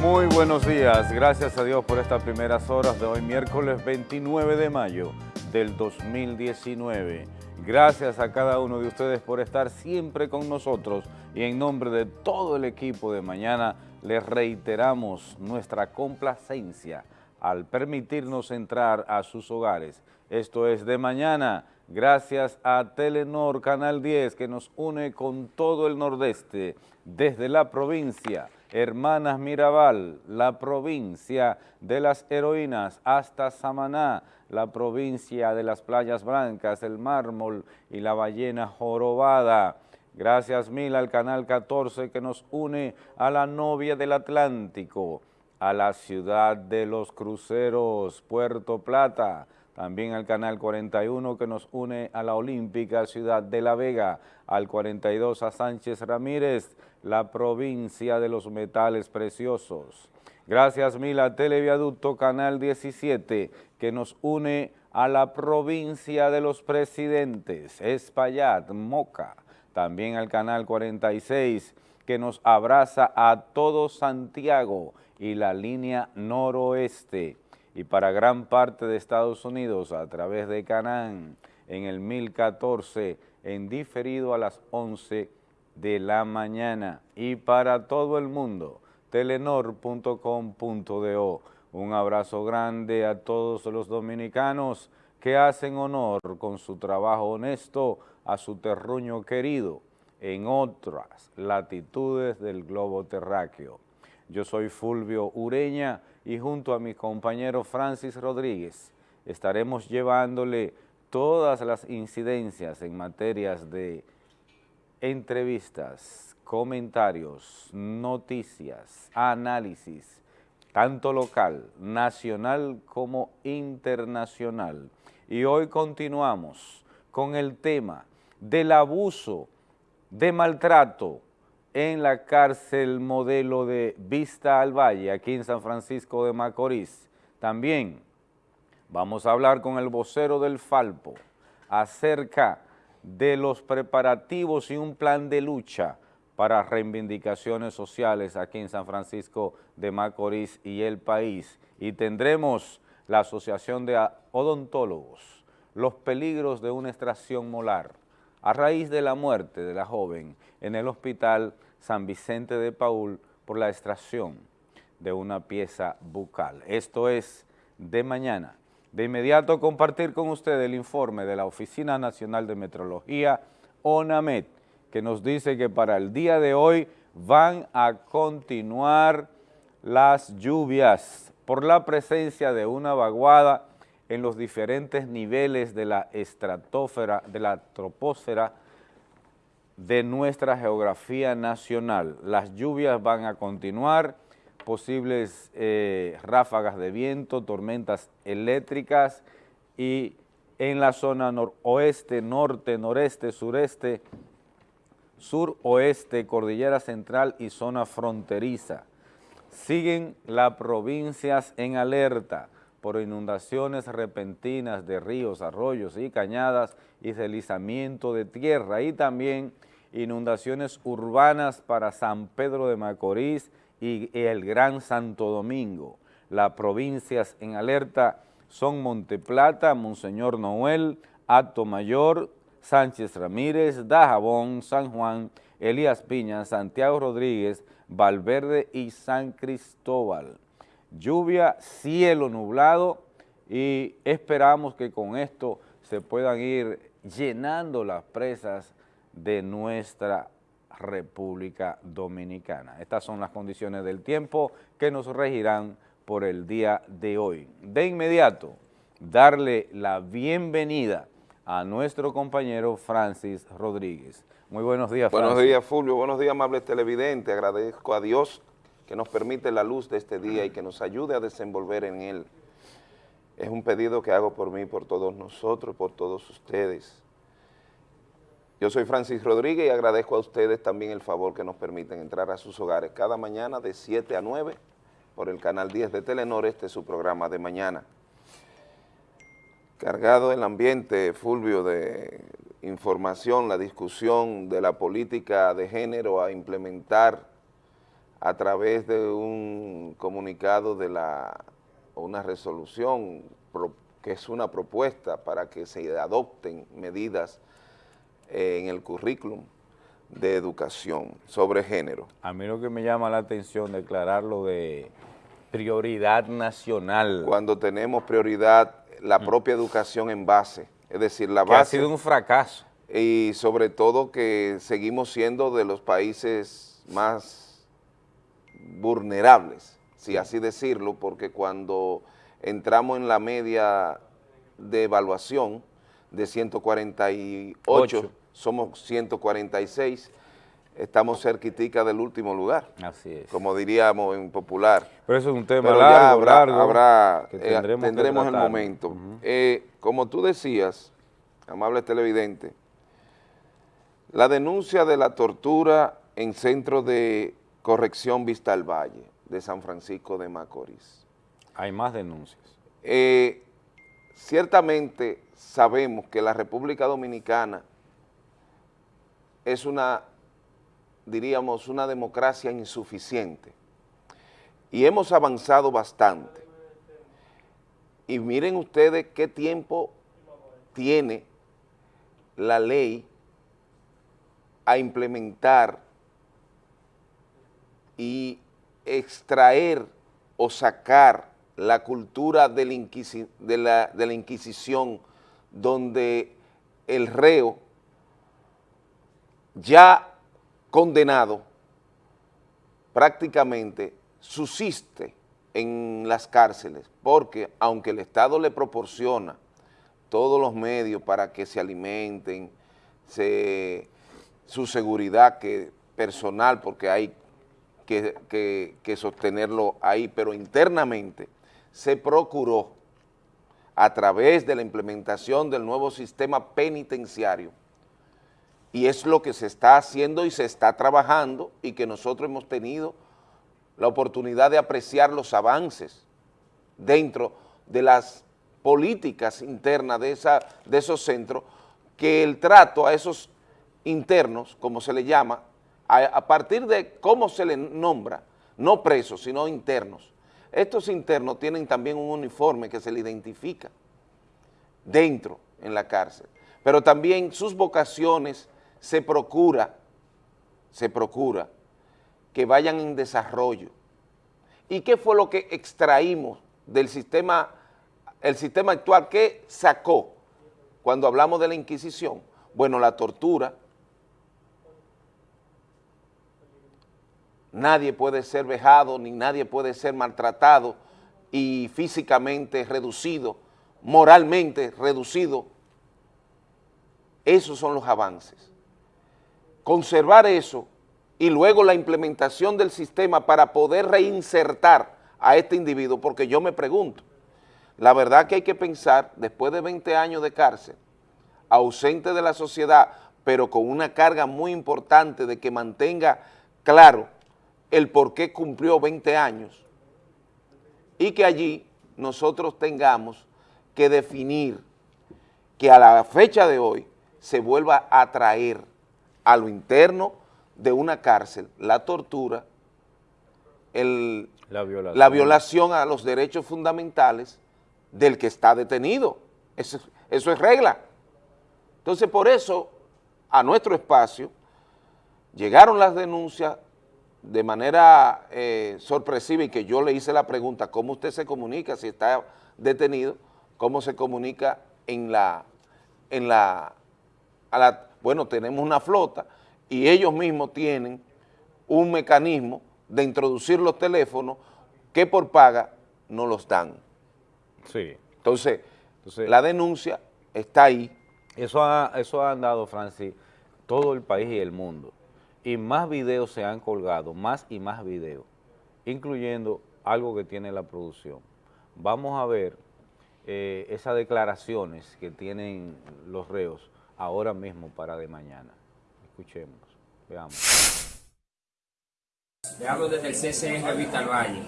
Muy buenos días, gracias a Dios por estas primeras horas de hoy, miércoles 29 de mayo del 2019. Gracias a cada uno de ustedes por estar siempre con nosotros y en nombre de todo el equipo de mañana les reiteramos nuestra complacencia al permitirnos entrar a sus hogares. Esto es de mañana, gracias a Telenor Canal 10 que nos une con todo el nordeste desde la provincia Hermanas Mirabal, la provincia de las heroínas, hasta Samaná, la provincia de las playas blancas, el mármol y la ballena jorobada. Gracias mil al Canal 14 que nos une a la novia del Atlántico, a la ciudad de los cruceros, Puerto Plata, también al Canal 41 que nos une a la Olímpica Ciudad de La Vega, al 42 a Sánchez Ramírez, la provincia de los metales preciosos. Gracias mil a Televiaducto Canal 17 que nos une a la provincia de los presidentes, Espaillat, Moca, también al Canal 46 que nos abraza a todo Santiago y la línea noroeste y para gran parte de Estados Unidos a través de Canán en el 1014 en diferido a las 11 de la mañana y para todo el mundo telenor.com.do. Un abrazo grande a todos los dominicanos que hacen honor con su trabajo honesto a su terruño querido en otras latitudes del globo terráqueo. Yo soy Fulvio Ureña y junto a mi compañero Francis Rodríguez estaremos llevándole todas las incidencias en materias de entrevistas, comentarios, noticias, análisis, tanto local, nacional como internacional. Y hoy continuamos con el tema del abuso, de maltrato en la cárcel modelo de Vista al Valle, aquí en San Francisco de Macorís. También vamos a hablar con el vocero del Falpo acerca de los preparativos y un plan de lucha para reivindicaciones sociales aquí en San Francisco de Macorís y el país. Y tendremos la Asociación de Odontólogos, los peligros de una extracción molar a raíz de la muerte de la joven en el hospital San Vicente de Paul por la extracción de una pieza bucal. Esto es de mañana. De inmediato compartir con usted el informe de la Oficina Nacional de Metrología, ONAMET, que nos dice que para el día de hoy van a continuar las lluvias por la presencia de una vaguada en los diferentes niveles de la estratosfera, de la troposfera, de nuestra geografía nacional. Las lluvias van a continuar, posibles eh, ráfagas de viento, tormentas eléctricas y en la zona noroeste, norte, noreste, sureste, suroeste, cordillera central y zona fronteriza. Siguen las provincias en alerta por inundaciones repentinas de ríos, arroyos y cañadas y deslizamiento de tierra y también inundaciones urbanas para San Pedro de Macorís y el Gran Santo Domingo. Las provincias en alerta son Monteplata, Monseñor Noel, Acto Mayor, Sánchez Ramírez, Dajabón, San Juan, Elías Piña, Santiago Rodríguez, Valverde y San Cristóbal. Lluvia, cielo nublado y esperamos que con esto se puedan ir llenando las presas de nuestra República Dominicana. Estas son las condiciones del tiempo que nos regirán por el día de hoy. De inmediato, darle la bienvenida a nuestro compañero Francis Rodríguez. Muy buenos días, Francis. Buenos días, Fulvio. Buenos días, amables televidentes. Agradezco a Dios que nos permite la luz de este día y que nos ayude a desenvolver en él. Es un pedido que hago por mí, por todos nosotros, por todos ustedes. Yo soy Francis Rodríguez y agradezco a ustedes también el favor que nos permiten entrar a sus hogares cada mañana de 7 a 9 por el canal 10 de Telenor, este es su programa de mañana. Cargado el ambiente, Fulvio, de información, la discusión de la política de género a implementar a través de un comunicado de la, una resolución que es una propuesta para que se adopten medidas en el currículum de educación sobre género. A mí lo que me llama la atención declararlo de prioridad nacional. Cuando tenemos prioridad la mm. propia educación en base, es decir, la base... ha sido un fracaso. Y sobre todo que seguimos siendo de los países más vulnerables, si así decirlo, porque cuando entramos en la media de evaluación de 148, somos 146, estamos cerquitica del último lugar. Así es. Como diríamos en popular. Pero eso es un tema largo, habrá, habrá eh, tendremos, el momento. Eh, como tú decías, amable televidente, la denuncia de la tortura en Centro de Corrección Vista al Valle de San Francisco de Macorís. Hay más denuncias. Eh, ciertamente sabemos que la República Dominicana es una, diríamos, una democracia insuficiente y hemos avanzado bastante. Y miren ustedes qué tiempo tiene la ley a implementar y extraer o sacar la cultura de la, Inquisición donde el reo ya condenado prácticamente subsiste en las cárceles, porque aunque el Estado le proporciona todos los medios para que se alimenten, su seguridad que personal, porque hay que, que sostenerlo ahí, pero internamente se procuró a través de la implementación del nuevo sistema penitenciario y es lo que se está haciendo y se está trabajando y que nosotros hemos tenido la oportunidad de apreciar los avances dentro de las políticas internas de, esa, de esos centros, que el trato a esos internos, como se le llama, a, partir de cómo se les nombra, no presos, sino internos. Estos internos tienen también un uniforme que se le identifica dentro en la cárcel, pero también sus vocaciones se procura, se procura que vayan en desarrollo. ¿Y qué fue lo que extraímos del sistema, el sistema actual? ¿Qué sacó cuando hablamos de la Inquisición? Bueno, la tortura, nadie puede ser vejado, ni nadie puede ser maltratado y físicamente reducido, moralmente reducido. Esos son los avances. Conservar eso y luego la implementación del sistema para poder reinsertar a este individuo, porque yo me pregunto, la verdad que hay que pensar, después de 20 años de cárcel, ausente de la sociedad, pero con una carga muy importante de que mantenga claro el por qué cumplió 20 años y que allí nosotros tengamos que definir que a la fecha de hoy se vuelva a traer a lo interno de una cárcel la tortura, la, violación. a los derechos fundamentales del que está detenido. Eso, eso es regla. Entonces, por eso, a nuestro espacio llegaron las denuncias de manera eh, sorpresiva y que yo le hice la pregunta, ¿cómo usted se comunica si está detenido? ¿Cómo se comunica en la, en la, bueno, tenemos una flota y ellos mismos tienen un mecanismo de introducir los teléfonos que por paga no los dan. Sí. Entonces, la denuncia está ahí. Eso ha, eso ha andado, Francis, todo el país y el mundo y más videos se han colgado, más y más videos, incluyendo algo que tiene la producción. Vamos a ver eh, esas declaraciones que tienen los reos ahora mismo para de mañana. Escuchemos, veamos. Le hablo desde el CCN Vital Valle.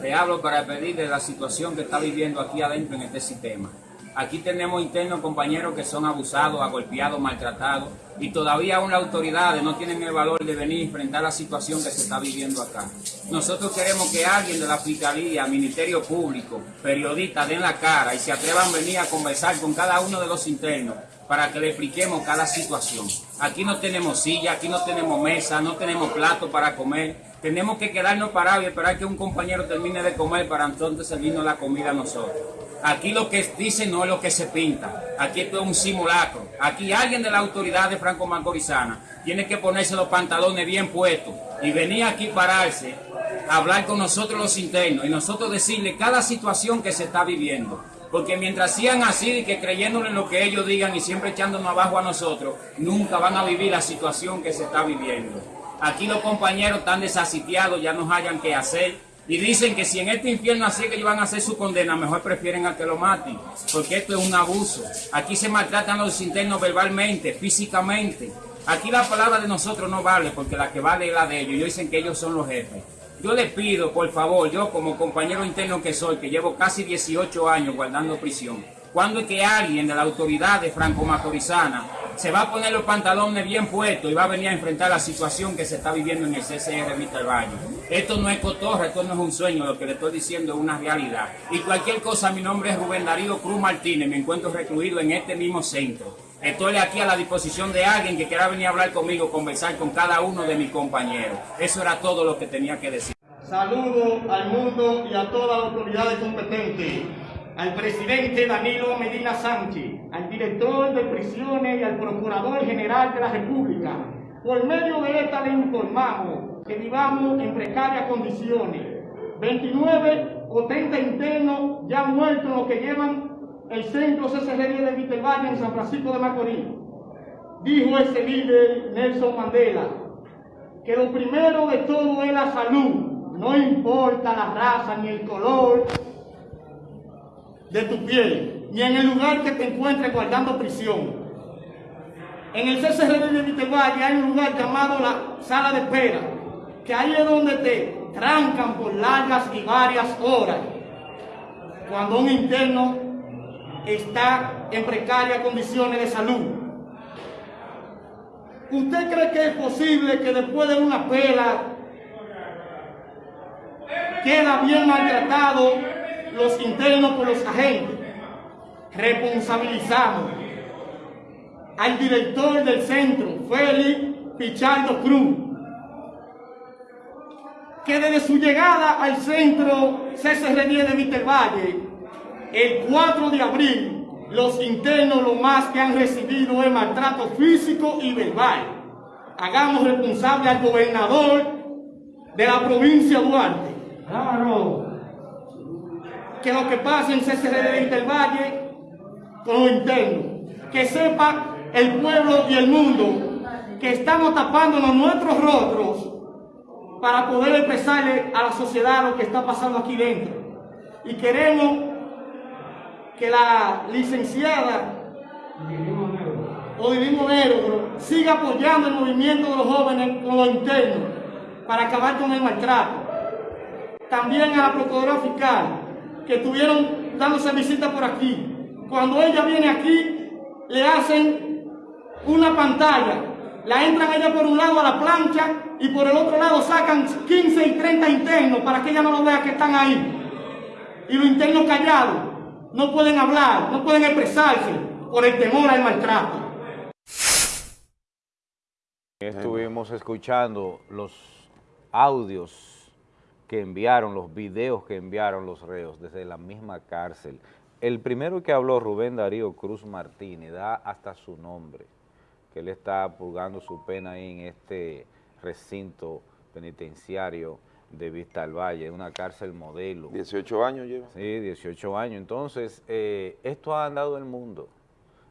Le hablo para pedirle la situación que está viviendo aquí adentro en este sistema. Aquí tenemos internos compañeros que son abusados, agolpeados, maltratados y todavía aún las autoridades no tienen el valor de venir a enfrentar la situación que se está viviendo acá. Nosotros queremos que alguien de la Fiscalía, Ministerio Público, periodistas den la cara y se atrevan a venir a conversar con cada uno de los internos para que le expliquemos cada situación. Aquí no tenemos silla, aquí no tenemos mesa, no tenemos plato para comer. Tenemos que quedarnos parados y esperar que un compañero termine de comer para entonces servirnos la comida a nosotros. Aquí lo que dice no es lo que se pinta. Aquí esto es un simulacro. Aquí alguien de la autoridad de Franco Macorizana tiene que ponerse los pantalones bien puestos y venir aquí pararse a hablar con nosotros los internos y nosotros decirle cada situación que se está viviendo. Porque mientras sigan así que creyéndole en lo que ellos digan y siempre echándonos abajo a nosotros, nunca van a vivir la situación que se está viviendo. Aquí los compañeros están desasitiados, ya no hayan que hacer. Y dicen que si en este infierno así que ellos van a hacer su condena, mejor prefieren a que lo maten. Porque esto es un abuso. Aquí se maltratan los internos verbalmente, físicamente. Aquí la palabra de nosotros no vale, porque la que vale es la de ellos. Ellos dicen que ellos son los jefes. Yo les pido, por favor, yo como compañero interno que soy, que llevo casi 18 años guardando prisión, ¿cuándo es que alguien de la autoridad de Franco Macorizana se va a poner los pantalones bien puestos y va a venir a enfrentar la situación que se está viviendo en el CCR Vista Valle? Esto no es cotorra, esto no es un sueño, lo que le estoy diciendo es una realidad. Y cualquier cosa, mi nombre es Rubén Darío Cruz Martínez, me encuentro recluido en este mismo centro. Estoy aquí a la disposición de alguien que quiera venir a hablar conmigo, conversar con cada uno de mis compañeros. Eso era todo lo que tenía que decir. Saludo al mundo y a todas las autoridades competentes, al presidente Danilo Medina Sánchez, al director de prisiones y al procurador general de la República. Por medio de esta le informamos que vivamos en precarias condiciones. 29 o 30 internos ya muertos, lo que llevan el centro CCR de Vitelvalle en San Francisco de Macorís. Dijo ese líder Nelson Mandela que lo primero de todo es la salud, no importa la raza ni el color de tu piel, ni en el lugar que te encuentres guardando prisión. En el CCR de Vitelvalle hay un lugar llamado la sala de espera, que ahí es donde te trancan por largas y varias horas. Cuando un interno está en precarias condiciones de salud. ¿Usted cree que es posible que después de una pela queda bien maltratado los internos por los agentes? Responsabilizamos al director del centro, Félix Pichardo Cruz, que desde su llegada al centro CCR10 de Vitervalle el 4 de abril, los internos lo más que han recibido es maltrato físico y verbal. Hagamos responsable al gobernador de la provincia de Duarte. Claro. Que lo que pasa en CCR del Valle con los internos. Que sepa el pueblo y el mundo que estamos tapándonos nuestros rostros para poder expresarle a la sociedad lo que está pasando aquí dentro. Y queremos que la licenciada Odilino Negro siga apoyando el movimiento de los jóvenes con lo interno para acabar con el maltrato. También a la Procuradora Fiscal, que estuvieron dándose visita por aquí. Cuando ella viene aquí, le hacen una pantalla, la entran ella por un lado a la plancha y por el otro lado sacan 15 y 30 internos para que ella no lo vea que están ahí. Y los internos callados no pueden hablar, no pueden expresarse por el temor al maltrato. Estuvimos escuchando los audios que enviaron, los videos que enviaron los reos desde la misma cárcel. El primero que habló, Rubén Darío Cruz Martínez, da hasta su nombre, que él está purgando su pena ahí en este recinto penitenciario de Vista al Valle, una cárcel modelo. 18 años lleva. Sí, 18 años. Entonces, eh, esto ha andado el mundo.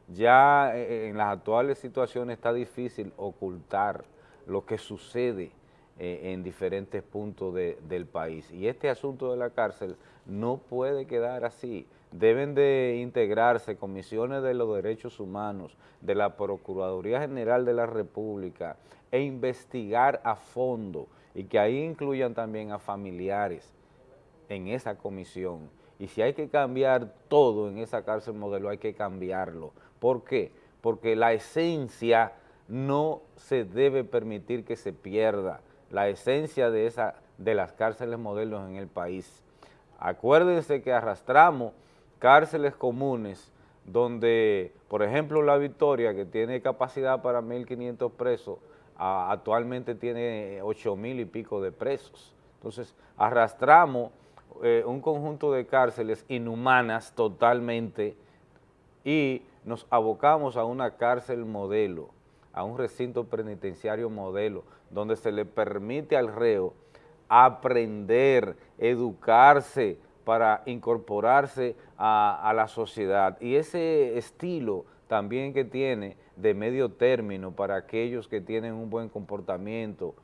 Ya eh, en las actuales situaciones está difícil ocultar lo que sucede eh, en diferentes puntos del país. Y este asunto de la cárcel no puede quedar así. Deben de integrarse comisiones de los derechos humanos, de la Procuraduría General de la República e investigar a fondo y que ahí incluyan también a familiares en esa comisión Y si hay que cambiar todo en esa cárcel modelo, hay que cambiarlo. ¿Por qué? Porque la esencia no se debe permitir que se pierda, la esencia de, esa, de las cárceles modelos en el país. Acuérdense que arrastramos cárceles comunes donde, por ejemplo, La Victoria, que tiene capacidad para 1.500 presos, actualmente tiene 8.000 y pico de presos. Entonces, arrastramos eh, un conjunto de cárceles inhumanas totalmente y nos abocamos a una cárcel modelo, a un recinto penitenciario modelo, donde se le permite al reo aprender, educarse para incorporarse a, la sociedad. Y ese estilo también que tiene de medio término para aquellos que tienen un buen comportamiento,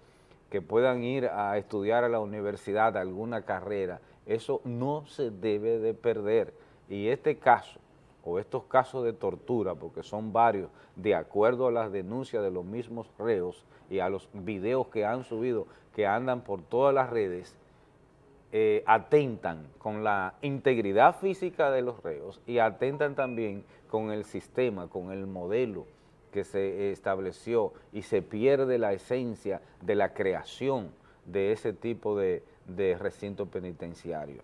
que puedan ir a estudiar a la universidad alguna carrera, eso no se debe de perder. Y este caso, o estos casos de tortura, porque son varios, de acuerdo a las denuncias de los mismos reos y a los videos que han subido, que andan por todas las redes, eh, atentan con la integridad física de los reos y atentan también con el sistema, con el modelo que se estableció y se pierde la esencia de la creación de ese tipo de, de recinto penitenciario.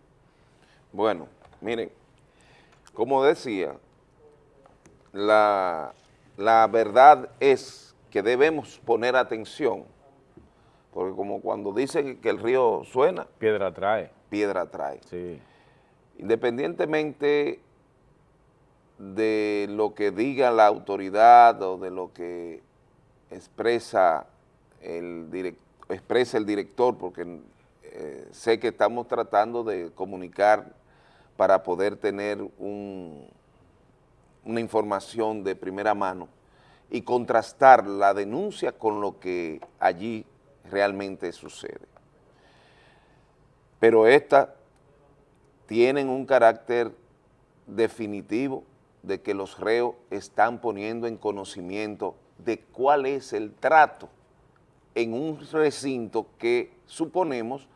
Bueno, miren, como decía, la, verdad es que debemos poner atención, porque como cuando dicen que el río suena... Piedra trae. Piedra trae. Sí. Independientemente de lo que diga la autoridad o de lo que expresa el, expresa el director, porque eh, sé que estamos tratando de comunicar para poder tener una información de primera mano y contrastar la denuncia con lo que allí realmente sucede. Pero estas tienen un carácter definitivo de que los reos están poniendo en conocimiento de cuál es el trato en un recinto que suponemos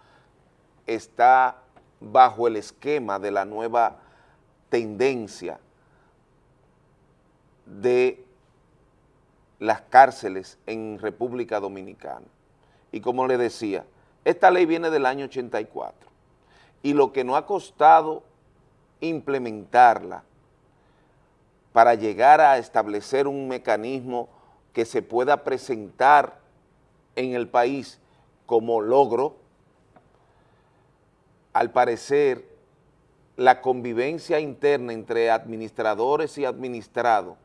está bajo el esquema de la nueva tendencia de las cárceles en República Dominicana. Y como le decía, esta ley viene del año 84 y lo que no ha costado implementarla para llegar a establecer un mecanismo que se pueda presentar en el país como logro, al parecer, la convivencia interna entre administradores y administrados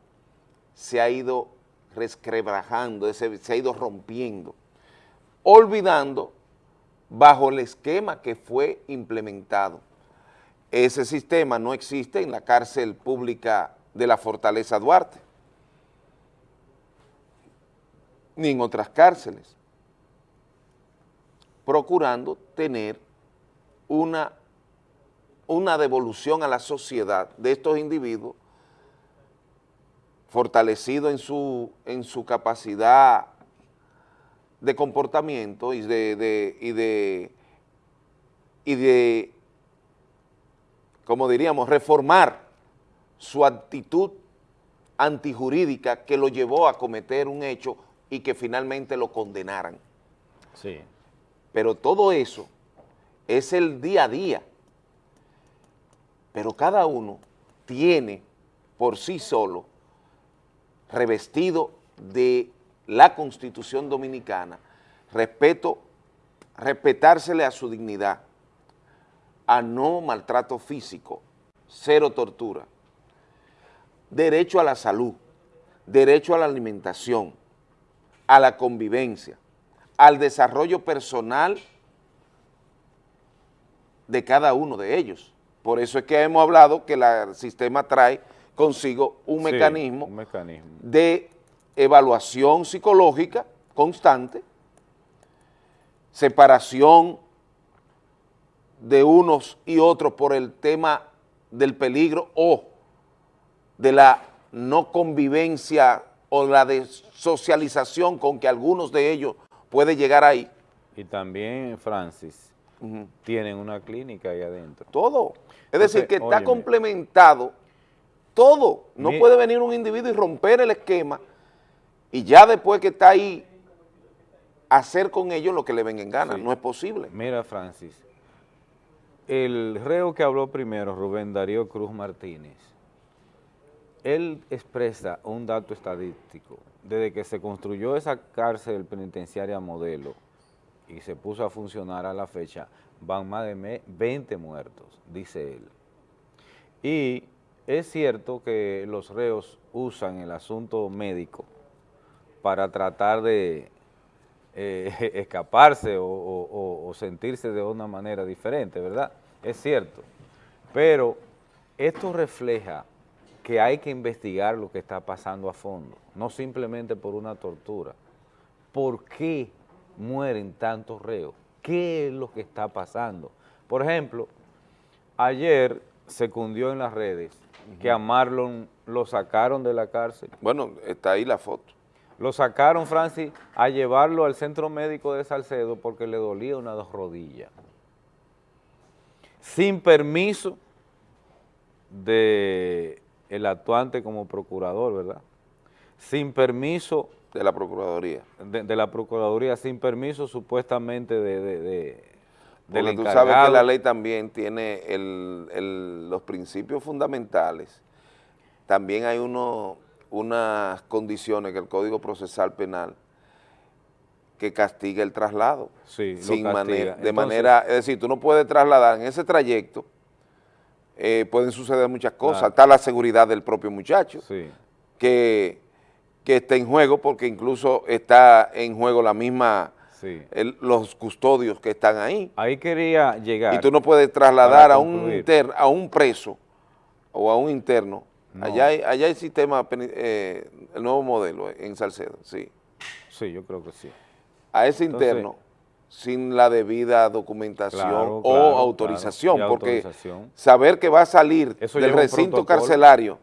se ha ido resquebrajando, se, ha ido rompiendo, olvidando bajo el esquema que fue implementado. Ese sistema no existe en la cárcel pública de la Fortaleza Duarte, ni en otras cárceles, procurando tener una, una devolución a la sociedad de estos individuos fortalecido en su, en su capacidad de comportamiento y de, de, y de, y de, como diríamos, reformar su actitud antijurídica que lo llevó a cometer un hecho y que finalmente lo condenaran. Sí. Pero todo eso es el día a día. Pero cada uno tiene por sí solo, revestido de la Constitución Dominicana, respeto, respetársele a su dignidad, a no maltrato físico, cero tortura, derecho a la salud, derecho a la alimentación, a la convivencia, al desarrollo personal de cada uno de ellos. Por eso es que hemos hablado que el sistema trae consigo un, mecanismo, de evaluación psicológica constante, separación de unos y otros por el tema del peligro o de la no convivencia o la desocialización con que algunos de ellos puede llegar ahí. Y también, Francis, tienen una clínica ahí adentro. Todo. Es decir, que está óyeme. complementado todo. No Mi- puede venir un individuo y romper el esquema y ya después que está ahí, hacer con ellos lo que le venga en gana. Sí. No es posible. Mira, Francis, el reo que habló primero, Rubén Darío Cruz Martínez, él expresa un dato estadístico. Desde que se construyó esa cárcel penitenciaria modelo y se puso a funcionar a la fecha, van más de me- 20 muertos, dice él. Y es cierto que los reos usan el asunto médico para tratar de eh, escaparse o- o- o sentirse de una manera diferente, ¿verdad? Es cierto. Pero esto refleja que hay que investigar lo que está pasando a fondo, no simplemente por una tortura. ¿Por qué mueren tantos reos? ¿Qué es lo que está pasando? Por ejemplo, ayer se cundió en las redes que a Marlon lo sacaron de la cárcel. Bueno, está ahí la foto. Lo sacaron, Francis, a llevarlo al centro médico de Salcedo porque le dolía una dos rodillas. Sin permiso de el actuante como procurador, ¿verdad? Sin permiso de la Procuraduría. de, de la Procuraduría, sin permiso supuestamente de, de- de- del Porque tú encargado. sabes que la ley también tiene el- el- los principios fundamentales. También hay uno, unas condiciones que el Código Procesal Penal que castiga el traslado. Sí, sin manera, de Entonces- manera, es decir, tú no puedes trasladar en ese trayecto, eh, pueden suceder muchas cosas, Claro. está la seguridad del propio muchacho, Sí, que, que está en juego porque incluso está en juego la misma, sí. el- los custodios que están ahí. Ahí quería llegar. Y tú no puedes trasladar a un, inter- a un preso o a un interno. No. Allá, hay, allá hay sistema, eh, el nuevo modelo en Salcedo, sí. Sí, yo creo que sí. A ese Entonces- interno sin la debida documentación Claro, o autorización, claro, porque autorización. saber que va a salir Eso del recinto carcelario.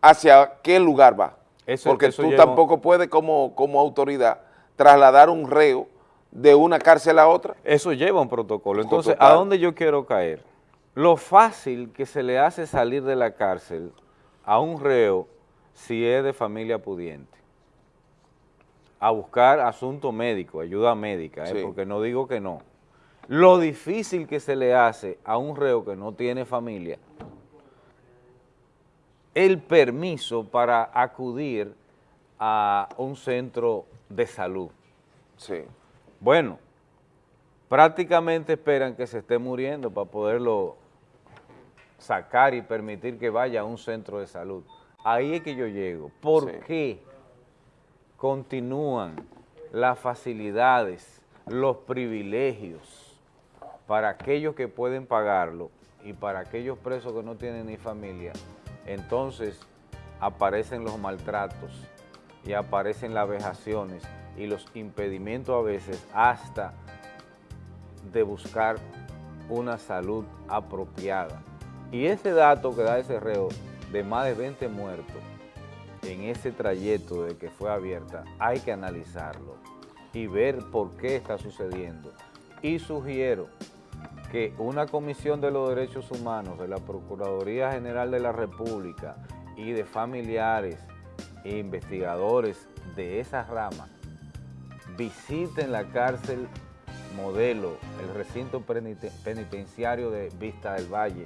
¿Hacia qué lugar va? Eso- porque eso tú tampoco puedes como, como autoridad trasladar un reo de una cárcel a otra. Eso lleva un protocolo. Entonces, ¿a dónde yo quiero caer? Lo fácil que se le hace salir de la cárcel a un reo si es de familia pudiente. A buscar asunto médico, ayuda médica, ¿eh? Sí. porque no digo que no. Lo difícil que se le hace a un reo que no tiene familia, el permiso para acudir a un centro de salud. Sí. Bueno, prácticamente esperan que se esté muriendo para poderlo sacar y permitir que vaya a un centro de salud. Ahí es que yo llego. ¿Por Sí. qué continúan las facilidades, los privilegios para aquellos que pueden pagarlo y para aquellos presos que no tienen ni familia? Entonces aparecen los maltratos y aparecen las vejaciones y los impedimentos a veces hasta de buscar una salud apropiada. Y ese dato que da ese reo de más de 20 muertos en ese trayecto de que fue abierta, hay que analizarlo y ver por qué está sucediendo. Y sugiero que una comisión de los derechos humanos de la Procuraduría General de la República y de familiares e investigadores de esa rama visiten la cárcel modelo, el recinto penite- penitenciario de Vista del Valle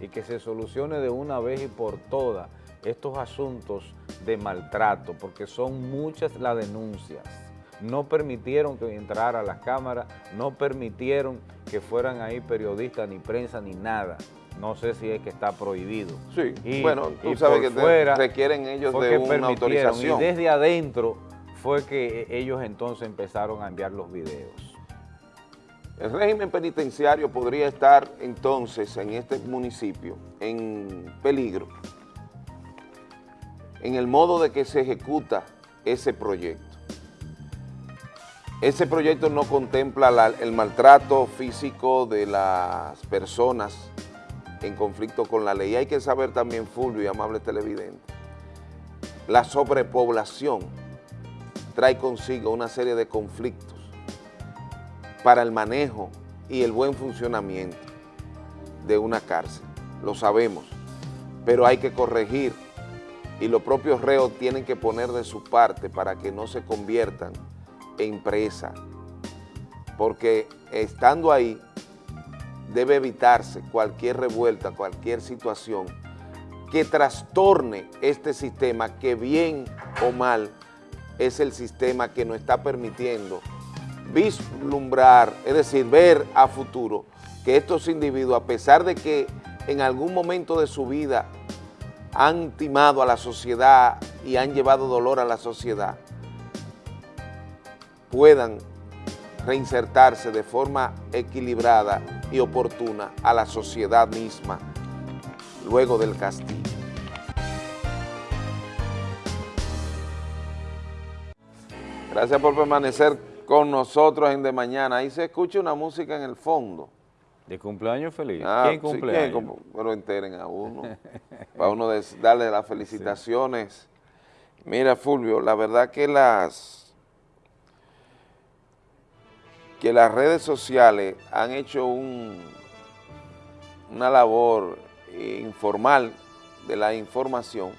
y que se solucione de una vez y por todas estos asuntos de maltrato, porque son muchas las denuncias. No permitieron que entrara a las cámaras, no permitieron que fueran ahí periodistas, ni prensa, ni nada. No sé si es que está prohibido. Sí, Y- bueno, tú y sabes que fuera requieren ellos de una autorización. Y desde adentro fue que ellos entonces empezaron a enviar los videos. El régimen penitenciario podría estar entonces en este municipio en peligro en el modo de que se ejecuta ese proyecto. Ese proyecto no contempla la- el maltrato físico de las personas en conflicto con la ley. Hay que saber también, Fulvio y amables televidentes, la sobrepoblación trae consigo una serie de conflictos para el manejo y el buen funcionamiento de una cárcel, lo sabemos, pero hay que corregir y los propios reos tienen que poner de su parte para que no se conviertan en presa, porque estando ahí debe evitarse cualquier revuelta, cualquier situación que trastorne este sistema que bien o mal es el sistema que nos está permitiendo vislumbrar, es decir, ver a futuro que estos individuos, a pesar de que en algún momento de su vida han timado a la sociedad y han llevado dolor a la sociedad, puedan reinsertarse de forma equilibrada y oportuna a la sociedad misma luego del castigo. Gracias por permanecer con nosotros en De Mañana. Ahí se escucha una música en el fondo. ¿De cumpleaños feliz? Ah, ¿Quién cumpleaños? pero enteren a uno, para uno darle las felicitaciones. Mira, Fulvio, la verdad que las, que las redes sociales han hecho un, una labor informal de la información.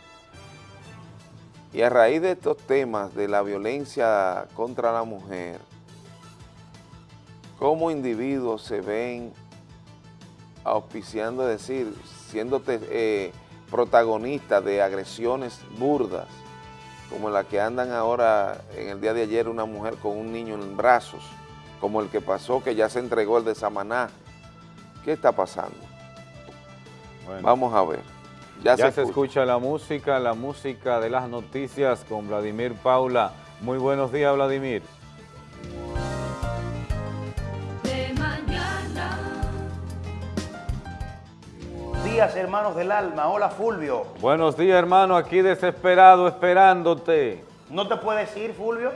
Y a raíz de estos temas de la violencia contra la mujer, cómo individuos se ven auspiciando, es decir, siendo eh, protagonistas de agresiones burdas, como la que andan ahora en el día de ayer una mujer con un niño en brazos, como el que pasó que ya se entregó el de Samaná. ¿Qué está pasando? Vamos a ver. Ya, se, escucha. la música, la música de las noticias con Vladimir Paula. Muy buenos días, Vladimir. De mañana. Días, hermanos del alma. Hola, Fulvio. Buenos días, hermano. Aquí desesperado, esperándote. ¿No te puedes ir, Fulvio?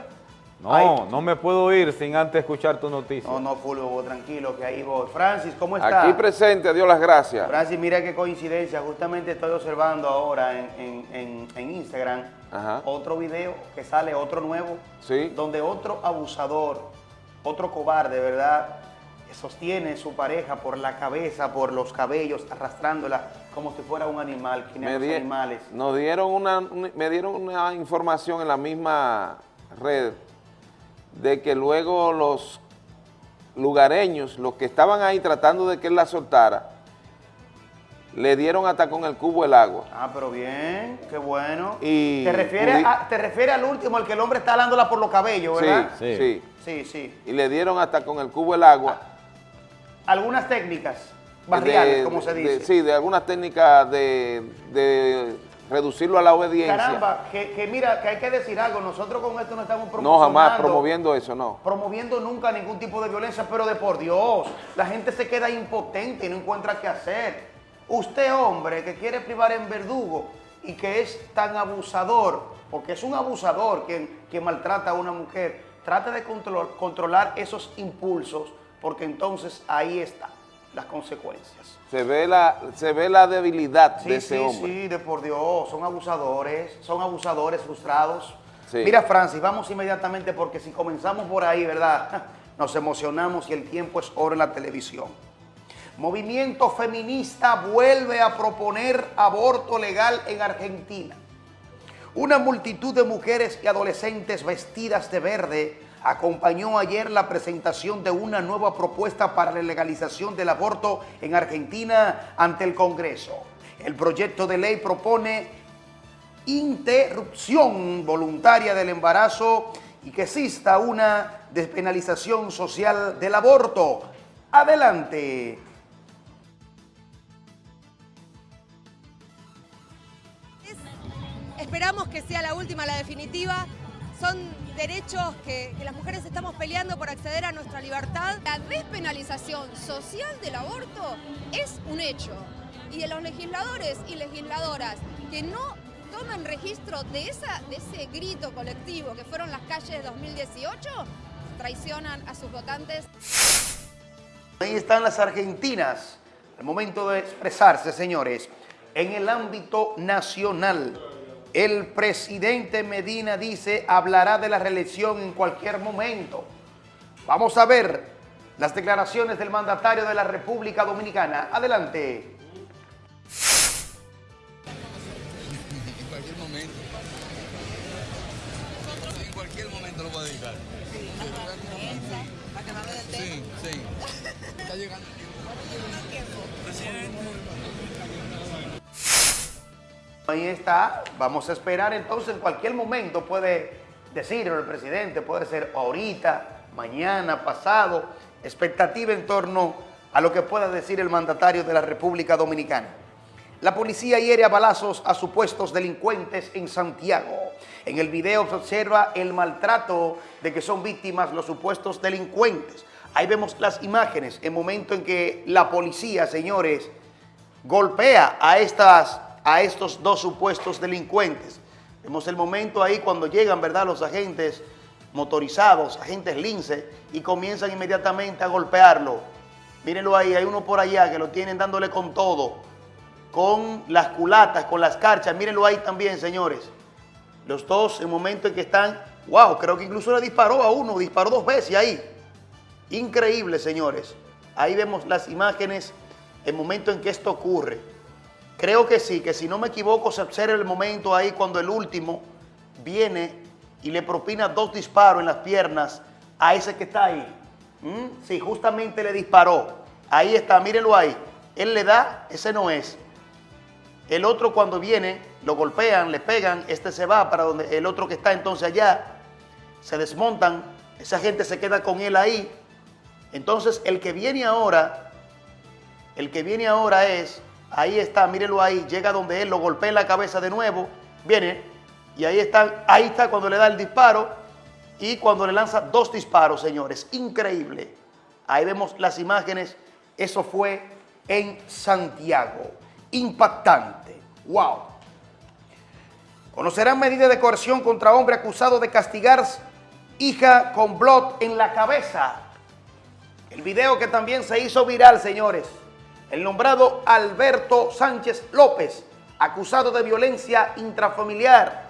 No, no me puedo ir sin antes escuchar tu noticia. No, no, Fulvio, tranquilo, que ahí voy. Francis, ¿cómo está? Aquí presente, Dios las gracias. Francis, mira qué coincidencia. Justamente estoy observando ahora en, Instagram otro video que sale, otro nuevo, ¿Sí? donde otro abusador, otro cobarde, ¿verdad?, sostiene su pareja por la cabeza, por los cabellos, arrastrándola como si fuera un animal, me animales. Nos dieron una, me dieron una información en la misma red de que luego los lugareños, los que estaban ahí tratando de que él la soltara, le dieron hasta con el cubo el agua. Ah, pero bien, qué bueno. Y ¿Te refieres, te refieres al último, al que el hombre está alándola por los cabellos, ¿verdad? Sí, sí. Sí, sí. Y le dieron hasta con el cubo el agua. Algunas técnicas barriales, como se dice. sí, de algunas técnicas de reducirlo a la obediencia. Caramba, que, mira, que hay que decir algo, nosotros con esto no estamos promoviendo. No, jamás promoviendo eso, no. Promoviendo nunca ningún tipo de violencia, pero de por Dios, la gente se queda impotente y no encuentra qué hacer. Usted, hombre, que quiere privar en verdugo y que es tan abusador, porque es un abusador quien, quien maltrata a una mujer, trate de controlar esos impulsos, porque entonces ahí está las consecuencias. Se ve la, se ve la debilidad de ese hombre. Sí, sí, de por Dios, son abusadores, son abusadores frustrados. Mira, Francis, vamos inmediatamente porque si comenzamos por ahí, ¿verdad? Nos emocionamos y el tiempo es oro en la televisión. Movimiento feminista vuelve a proponer aborto legal en Argentina. Una multitud de mujeres y adolescentes vestidas de verde acompañó ayer la presentación de una nueva propuesta para la legalización del aborto en Argentina ante el Congreso. El proyecto de ley propone interrupción voluntaria del embarazo y que exista una despenalización social del aborto. Adelante. Esperamos que sea la última, la definitiva. Son derechos que, las mujeres estamos peleando por acceder a nuestra libertad. La despenalización social del aborto es un hecho. Y de los legisladores y legisladoras que no toman registro de, esa, de ese grito colectivo que fueron las calles de 2018, traicionan a sus votantes. Ahí están las argentinas, el momento de expresarse, señores, en el ámbito nacional. El presidente Medina dice hablará de la reelección en cualquier momento. Vamos a ver las declaraciones del mandatario de la República Dominicana. Adelante. En cualquier momento. En cualquier momento lo puedo dedicar. Sí, sí. Está llegando Ahí está, vamos a esperar entonces, en cualquier momento puede decirlo el presidente, puede ser ahorita, mañana, pasado, expectativa en torno a lo que pueda decir el mandatario de la República Dominicana. La policía hiere a balazos a supuestos delincuentes en Santiago. En el video se observa el maltrato de que son víctimas los supuestos delincuentes. Ahí vemos las imágenes, el momento en que la policía, señores, golpea a, estas, a estos dos supuestos delincuentes. Vemos el momento ahí cuando llegan, ¿verdad?, los agentes motorizados, agentes lince, y comienzan inmediatamente a golpearlo. Mírenlo ahí, hay uno por allá que lo tienen dándole con todo, con las culatas, con las carchas. Mírenlo ahí también, señores. Los dos, en el momento en que están, wow, creo que incluso le disparó a uno, disparó dos veces ahí. Increíble, señores. Ahí vemos las imágenes, el momento en que esto ocurre. Creo que sí, que si no me equivoco se observa el momento ahí cuando el último viene y le propina dos disparos en las piernas a ese que está ahí. ¿Mm? Sí, justamente le disparó. Ahí está, mírenlo ahí. Él le da, ese no es. El otro cuando viene, lo golpean, le pegan, este se va para donde el otro que está entonces allá, se desmontan, esa gente se queda con él ahí. Entonces el que viene ahora, el que viene ahora es, ahí está, mírenlo ahí, llega donde él, lo golpea en la cabeza de nuevo, viene, y ahí está, ahí está cuando le da el disparo y cuando le lanza dos disparos, señores. Increíble. Ahí vemos las imágenes. Eso fue en Santiago. Impactante. Wow. Conocerán medidas de coerción contra hombre acusado de castigar hija con blot en la cabeza. El video que también se hizo viral, señores. El nombrado Alberto Sánchez López, acusado de violencia intrafamiliar.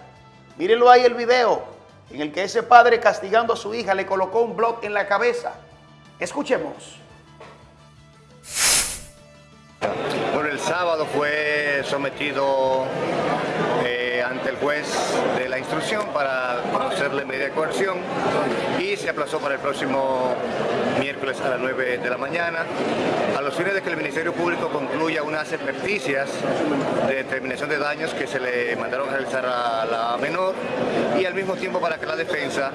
Mírenlo ahí el video, en el que ese padre castigando a su hija le colocó un blot en la cabeza. Escuchemos. Bueno, el sábado fue sometido eh, ante el juez de la instrucción para conocerle medida de coerción y se aplazó para el próximo miércoles a las 9 de la mañana, a los fines de que el Ministerio Público concluya unas experticias de determinación de daños que se le mandaron a realizar a la menor y al mismo tiempo para que la defensa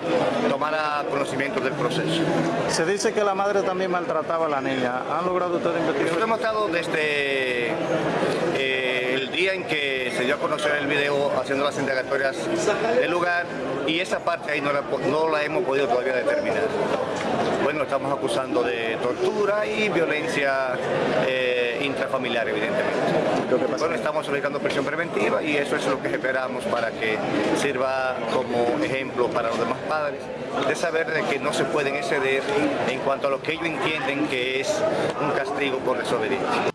tomara conocimiento del proceso. Se dice que la madre también maltrataba a la niña. ¿Han logrado ustedes investigar? Nosotros hemos estado desde día en que se dio a conocer el video haciendo las indagatorias del lugar y esa parte ahí no la, no la hemos podido todavía determinar. Bueno, estamos acusando de tortura y violencia eh, intrafamiliar, evidentemente. Bueno, estamos solicitando prisión preventiva y eso es lo que esperamos para que sirva como ejemplo para los demás padres de saber de que no se pueden exceder en cuanto a lo que ellos entienden que es un castigo por desobediencia.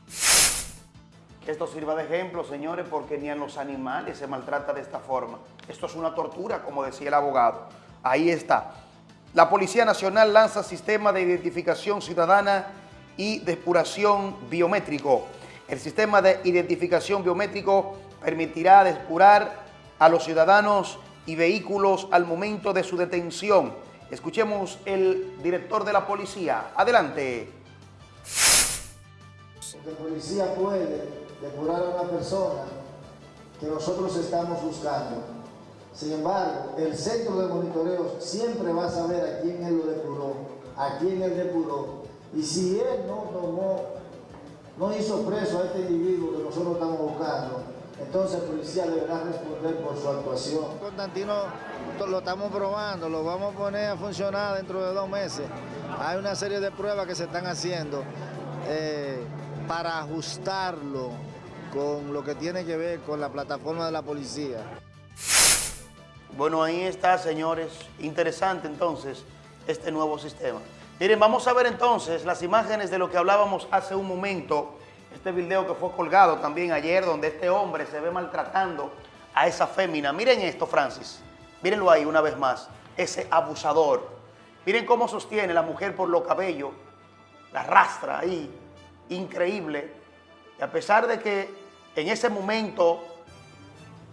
Esto sirva de ejemplo, señores, porque ni a los animales se maltrata de esta forma. Esto es una tortura, como decía el abogado. Ahí está. La Policía Nacional lanza sistema de identificación ciudadana y depuración biométrico. El sistema de identificación biométrico permitirá depurar a los ciudadanos y vehículos al momento de su detención. Escuchemos el director de la policía. Adelante. El policía puede depurar a una persona que nosotros estamos buscando. Sin embargo, el centro de monitoreo siempre va a saber a quién él lo depuró, a quién él depuró. Y si él no tomó, no hizo preso a este individuo que nosotros estamos buscando, entonces el policía deberá responder por su actuación. Constantino lo estamos probando, lo vamos a poner a funcionar dentro de dos meses. Hay una serie de pruebas que se están haciendo eh, para ajustarlo con lo que tiene que ver con la plataforma de la policía. Bueno, ahí está, señores. Interesante entonces este nuevo sistema. Miren, vamos a ver entonces las imágenes de lo que hablábamos hace un momento. Este video que fue colgado también ayer, donde este hombre se ve maltratando a esa fémina. Miren esto, Francis. Mírenlo ahí una vez más. Ese abusador. Miren cómo sostiene la mujer por los cabellos la rastra ahí, increíble. Y a pesar de que en ese momento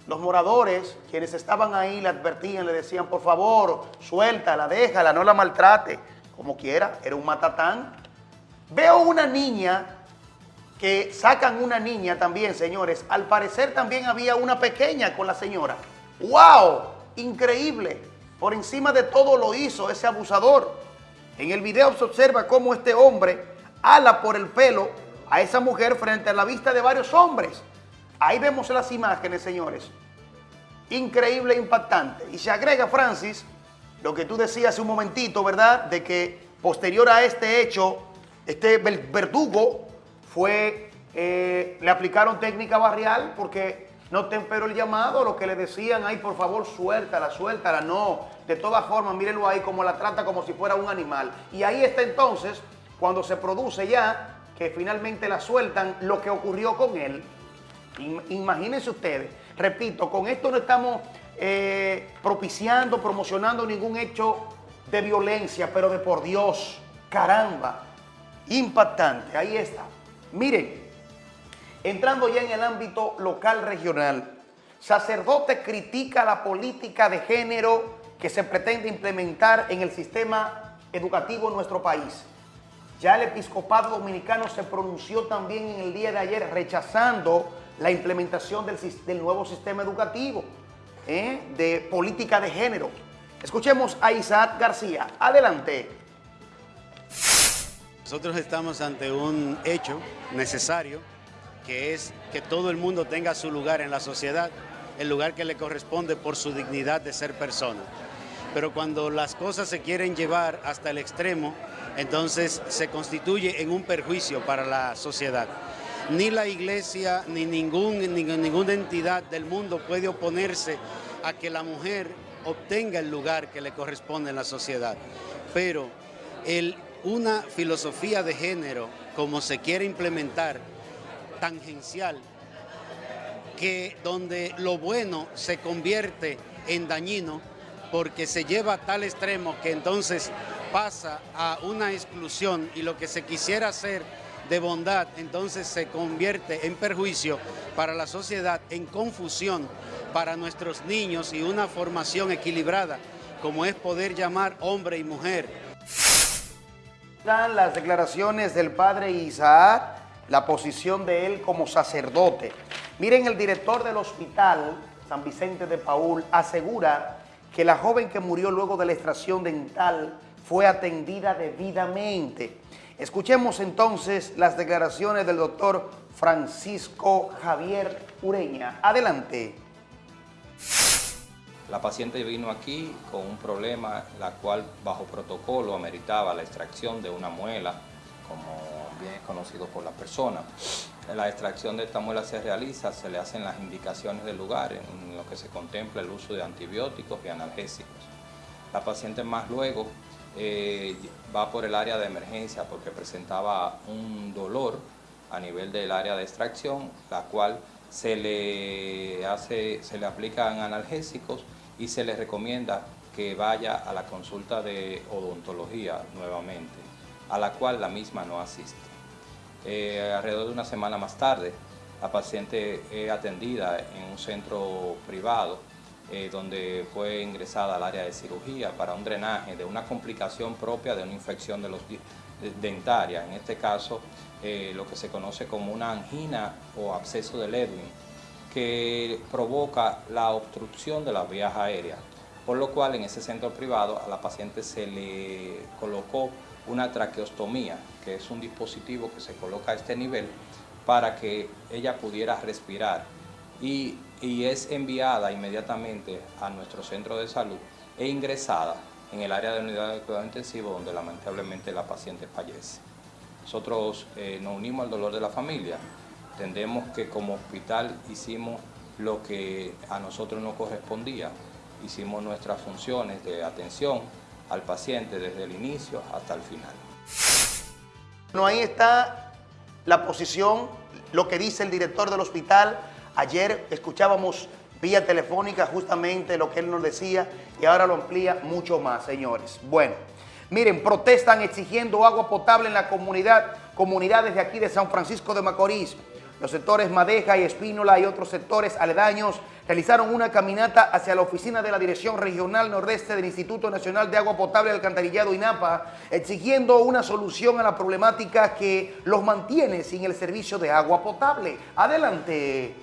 los moradores, quienes estaban ahí, le advertían, le decían, por favor, suéltala, déjala, no la maltrate, como quiera, era un matatán. Veo una niña, que sacan una niña también, señores. Al parecer también había una pequeña con la señora. ¡Wow! Increíble. Por encima de todo lo hizo ese abusador. En el video se observa cómo este hombre ala por el pelo a esa mujer frente a la vista de varios hombres. Ahí vemos las imágenes, señores. Increíble, impactante. Y se agrega, Francis, lo que tú decías hace un momentito, ¿verdad? De que posterior a este hecho, este verdugo fue, eh, le aplicaron técnica barrial porque no temperó el llamado, lo que le decían, ay, por favor, suéltala, suéltala. No, de todas formas, mírenlo ahí como la trata como si fuera un animal. Y ahí está entonces, cuando se produce ya, que finalmente la sueltan, lo que ocurrió con él. Imagínense ustedes, repito, con esto no estamos eh, propiciando, promocionando ningún hecho de violencia, pero de por Dios, caramba, impactante, ahí está. Miren, entrando ya en el ámbito local regional, sacerdote critica la política de género que se pretende implementar en el sistema educativo en nuestro país. Ya el episcopado dominicano se pronunció también en el día de ayer rechazando la implementación del, nuevo sistema educativo ¿eh? de política de género. Escuchemos a Isaac García. Adelante. Nosotros estamos ante un hecho necesario que es que todo el mundo tenga su lugar en la sociedad, el lugar que le corresponde por su dignidad de ser persona. Pero cuando las cosas se quieren llevar hasta el extremo, entonces se constituye en un perjuicio para la sociedad. Ni la iglesia ni, ningún, ninguna entidad del mundo puede oponerse a que la mujer obtenga el lugar que le corresponde en la sociedad. Pero una filosofía de género, como se quiere implementar, tangencial, que donde lo bueno se convierte en dañino, porque se lleva a tal extremo que entonces pasa a una exclusión y lo que se quisiera hacer de bondad entonces se convierte en perjuicio para la sociedad, en confusión para nuestros niños y una formación equilibrada como es poder llamar hombre y mujer. Las declaraciones del padre Isaac, la posición de él como sacerdote. Miren, el director del hospital San Vicente de Paul asegura que la joven que murió luego de la extracción dental fue atendida debidamente. Escuchemos entonces las declaraciones del doctor Francisco Javier Ureña. Adelante. La paciente vino aquí con un problema, la cual bajo protocolo ameritaba la extracción de una muela, como bien es conocido por la persona. La extracción de esta muela se realiza, se le hacen las indicaciones del lugar, en lo que se contempla el uso de antibióticos y analgésicos. La paciente más luego eh, va por el área de emergencia porque presentaba un dolor a nivel del área de extracción, la cual se le, hace, se le aplican analgésicos y se le recomienda que vaya a la consulta de odontología nuevamente, a la cual la misma no asiste. Eh, alrededor de una semana más tarde, la paciente es atendida en un centro privado eh, donde fue ingresada al área de cirugía para un drenaje de una complicación propia de una infección de los dentaria, en este caso eh, lo que se conoce como una angina o absceso de Ledwin, que provoca la obstrucción de las vías aéreas, por lo cual en ese centro privado a la paciente se le colocó una traqueostomía, que es un dispositivo que se coloca a este nivel para que ella pudiera respirar y, es enviada inmediatamente a nuestro centro de salud e ingresada en el área de unidad de cuidado intensivo donde lamentablemente la paciente fallece. Nosotros eh, nos unimos al dolor de la familia. Entendemos que como hospital hicimos lo que a nosotros nos correspondía. Hicimos nuestras funciones de atención al paciente desde el inicio hasta el final. No, ahí está la posición, lo que dice el director del hospital, Ayer escuchábamos vía telefónica justamente lo que él nos decía y ahora lo amplía mucho más, señores. Bueno, Miren, protestan exigiendo agua potable en la comunidad, comunidades de aquí de San Francisco de Macorís. Los sectores Madeja y Espínola y otros sectores aledaños realizaron una caminata hacia la oficina de la Dirección Regional Nordeste del Instituto Nacional de Agua Potable y Alcantarillado INAPA, exigiendo una solución a la problemática que los mantiene sin el servicio de agua potable. Adelante.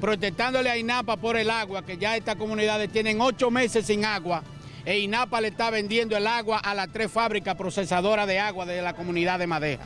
Protestándole a INAPA por el agua, que ya estas comunidades tienen ocho meses sin agua, e INAPA le está vendiendo el agua a las tres fábricas procesadoras de agua de la comunidad de Madeja.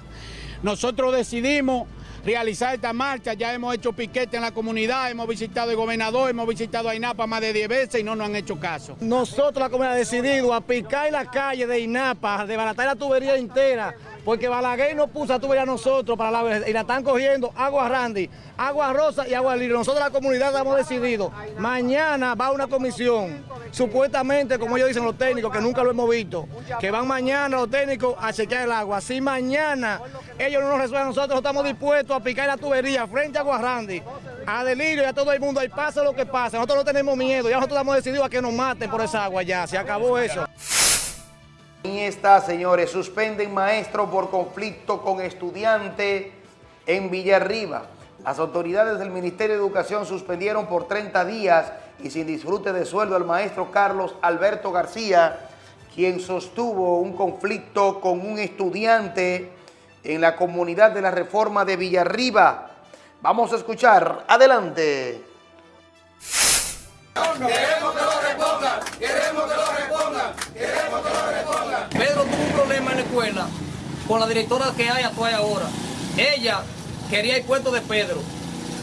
Nosotros decidimos realizar esta marcha, ya hemos hecho piquete en la comunidad, hemos visitado al gobernador, hemos visitado a INAPA más de 10 veces y no nos han hecho caso. Nosotros la comunidad hemos decidido a picar la calle de INAPA, a desbaratar la tubería entera, porque Balaguer no puso la tubería a nosotros para la y la están cogiendo agua Randy, agua rosa y agua libre. Nosotros la comunidad hemos decidido, mañana va una comisión, supuestamente, como ellos dicen los técnicos, que nunca lo hemos visto, que van mañana los técnicos a chequear el agua. Si mañana ellos no nos resuelven, nosotros estamos dispuestos a picar la tubería frente a Guarrandi, a Delirio y a todo el mundo, ahí pasa lo que pasa. Nosotros no tenemos miedo, ya nosotros hemos decidido a que nos maten por esa agua ya, se acabó eso. Está, señores, suspenden maestro por conflicto con estudiante en Villarriba. Las autoridades del Ministerio de Educación suspendieron por 30 días y sin disfrute de sueldo al maestro Carlos Alberto García, quien sostuvo un conflicto con un estudiante en la comunidad de la Reforma de Villarriba. Vamos a escuchar. Adelante. Queremos que lo repongan, queremos que lo repongan, queremos que lo repongan. Pedro tuvo un problema en la escuela con la directora que hay actual ahora. Ella quería el cuento de Pedro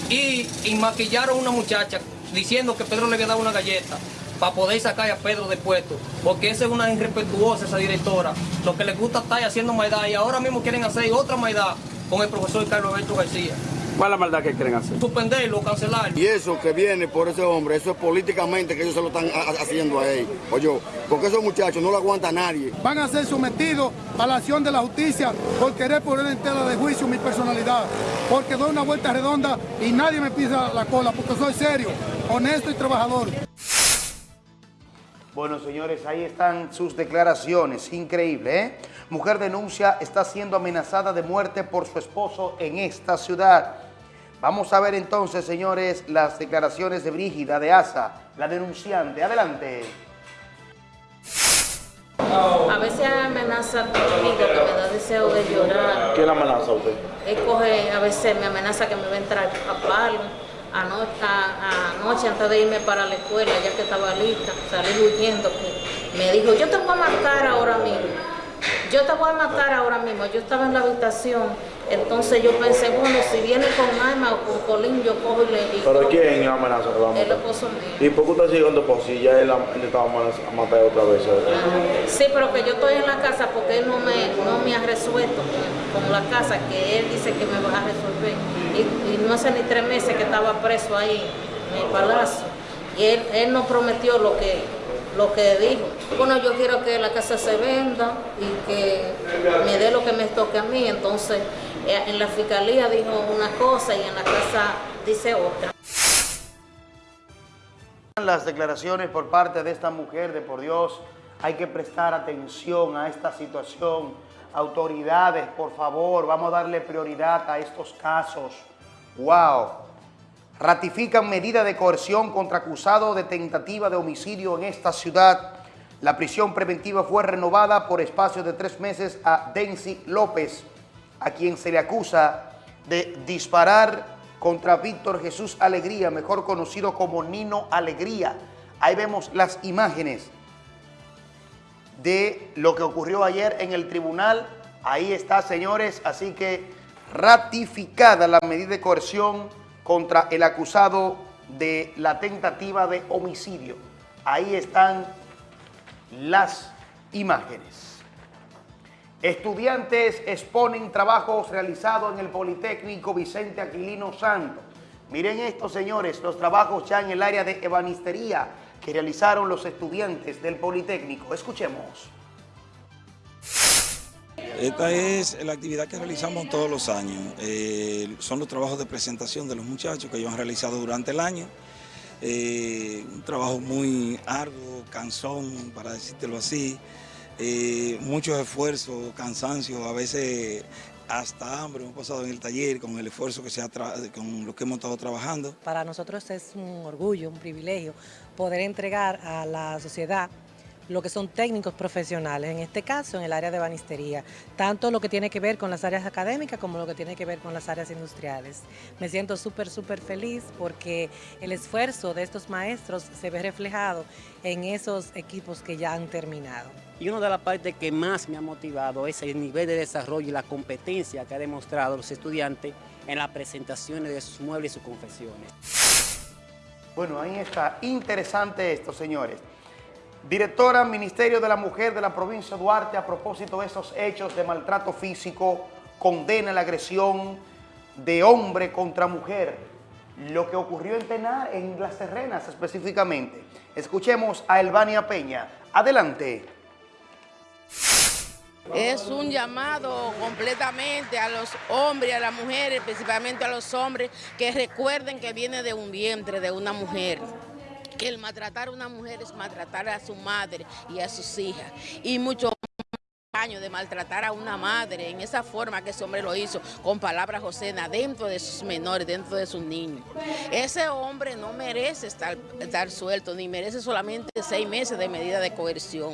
y, maquillaron a una muchacha diciendo que Pedro le dado una galleta para poder sacar a Pedro de puesto, porque esa es una irrespetuosa esa directora. Lo que les gusta estar haciendo maldad y ahora mismo quieren hacer otra maldad con el profesor Carlos Alberto García. ¿Cuál es la maldad que quieren hacer? Suspenderlo, cancelarlo. Y eso que viene por ese hombre, eso es políticamente que ellos se lo están haciendo a él. Oye, porque esos muchachos no lo aguanta nadie. Van a ser sometidos a la acción de la justicia por querer poner en tela de juicio mi personalidad. Porque doy una vuelta redonda y nadie me pisa la cola, porque soy serio, honesto y trabajador. Bueno, señores, ahí están sus declaraciones. Increíble, ¿eh? Mujer denuncia está siendo amenazada de muerte por su esposo en esta ciudad. Vamos a ver entonces, señores, las declaraciones de Brígida de Asa, la denunciante. Adelante. A veces amenaza conmigo que me da deseo de llorar. ¿Quién amenaza a usted? Él coge, a veces me amenaza que me va a entrar a palo. Anoche, anoche antes de irme para la escuela, ya que estaba lista, salí huyendo, que me dijo, yo te voy a matar ahora mismo. Yo te voy a matar ahora mismo. Yo estaba en la habitación, entonces yo pensé, bueno, si viene con arma o con colín, yo cojo y le digo. ¿Pero quién amenaza que va a matar? El esposo mío. ¿Y por qué usted sigue dando por si ya él estaba a matar otra vez? Sí, pero que yo estoy en la casa porque él no me, no me ha resuelto con, la casa, que él dice que me va a resolver. Y, no hace ni tres meses que estaba preso ahí en el palacio. Y él, él no prometió lo que lo que dijo. Bueno, yo quiero que la casa se venda y que me dé lo que me toque a mí. Entonces, en la fiscalía dijo una cosa y en la casa dice otra. Las declaraciones por parte de esta mujer de por Dios, hay que prestar atención a esta situación. Autoridades, por favor, vamos a darle prioridad a estos casos. ¡Wow! ratifican medida de coerción contra acusado de tentativa de homicidio en esta ciudad. La prisión preventiva fue renovada por espacio de tres meses a Denzi López, a quien se le acusa de disparar contra Víctor Jesús Alegría, mejor conocido como Nino Alegría. Ahí vemos las imágenes de lo que ocurrió ayer en el tribunal. Ahí está, señores, así que ratificada la medida de coerción contra el acusado de la tentativa de homicidio. Ahí están las imágenes. Estudiantes exponen trabajos realizados en el Politécnico Vicente Aquilino Santo. Miren esto, señores, los trabajos ya en el área de ebanistería que realizaron los estudiantes del Politécnico. Escuchemos. Esta es la actividad que realizamos todos los años. Eh, son los trabajos de presentación de los muchachos que ellos han realizado durante el año. eh, un trabajo muy arduo, cansón, para decírtelo así, eh, muchos esfuerzos, cansancio, a veces hasta hambre hemos pasado en el taller con el esfuerzo que se ha con lo que hemos estado trabajando. Para nosotros es un orgullo, un privilegio poder entregar a la sociedad lo que son técnicos profesionales, en este caso en el área de banistería, tanto lo que tiene que ver con las áreas académicas como lo que tiene que ver con las áreas industriales. Me siento súper, súper feliz porque el esfuerzo de estos maestros se ve reflejado en esos equipos que ya han terminado. Y una de las partes que más me ha motivado es el nivel de desarrollo y la competencia que han demostrado los estudiantes en las presentaciones de sus muebles y sus confesiones. Bueno, ahí está. Interesante esto, señores. Directora Ministerio de la Mujer de la provincia de Duarte, a propósito de esos hechos de maltrato físico, condena la agresión de hombre contra mujer, lo que ocurrió en Tenar, en Las Terrenas específicamente. Escuchemos a Elvania Peña. Adelante. Es un llamado completamente a los hombres a las mujeres, principalmente a los hombres, que recuerden que viene de un vientre de una mujer que el maltratar a una mujer es maltratar a su madre y a sus hijas. Y mucho de maltratar a una madre en esa forma que ese hombre lo hizo, con palabras josena dentro de sus menores, dentro de sus niños. Ese hombre no merece estar, estar suelto, ni merece solamente seis meses de medida de coerción.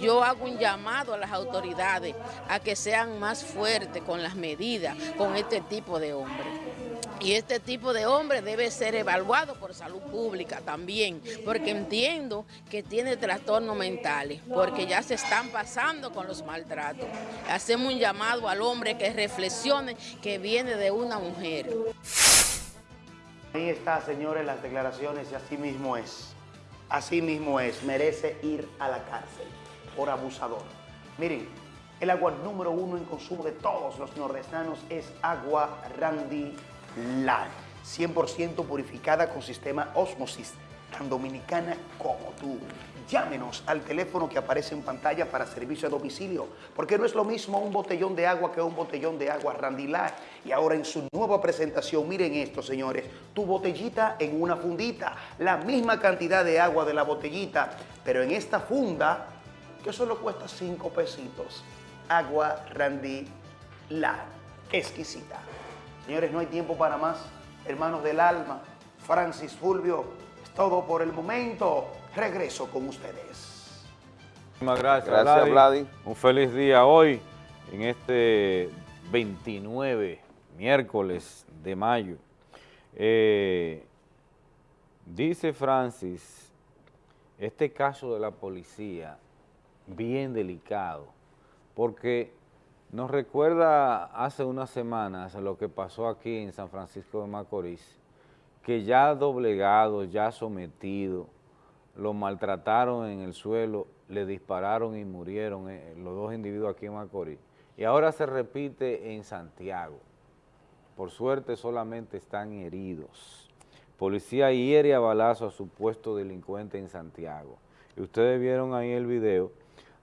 Yo hago un llamado a las autoridades a que sean más fuertes con las medidas con este tipo de hombres. Y este tipo de hombre debe ser evaluado por salud pública también, porque entiendo que tiene trastornos mentales, porque ya se están pasando con los maltratos. Hacemos un llamado al hombre que reflexione que viene de una mujer. Ahí está, señores, las declaraciones y así mismo es. Así mismo es, merece ir a la cárcel por abusador. Miren, el agua número uno en consumo de todos los nordestanos es agua Randy Live, 100% purificada con sistema Osmosis, tan dominicana como tú. Llámenos al teléfono que aparece en pantalla para servicio a domicilio, porque no es lo mismo un botellón de agua que un botellón de agua Randy Light. Y ahora en su nueva presentación, miren esto, señores, tu botellita en una fundita, la misma cantidad de agua de la botellita, pero en esta funda, que solo cuesta 5 pesitos. Agua Randy Light, exquisita. Señores, no hay tiempo para más. Hermanos del alma, Francis Fulvio, es todo por el momento. Regreso con ustedes. Muchísimas gracias, Gracias, Vladi. Un feliz día hoy, en este 29, miércoles de mayo. Eh, dice Francis, este caso de la policía, bien delicado, porque nos recuerda hace unas semanas lo que pasó aquí en San Francisco de Macorís, que ya doblegado, ya sometido, lo maltrataron en el suelo, le dispararon y murieron eh, los dos individuos aquí en Macorís. Y ahora se repite en Santiago. Por suerte solamente están heridos. Policía hiere a balazo a supuesto delincuente en Santiago. Y ustedes vieron ahí el video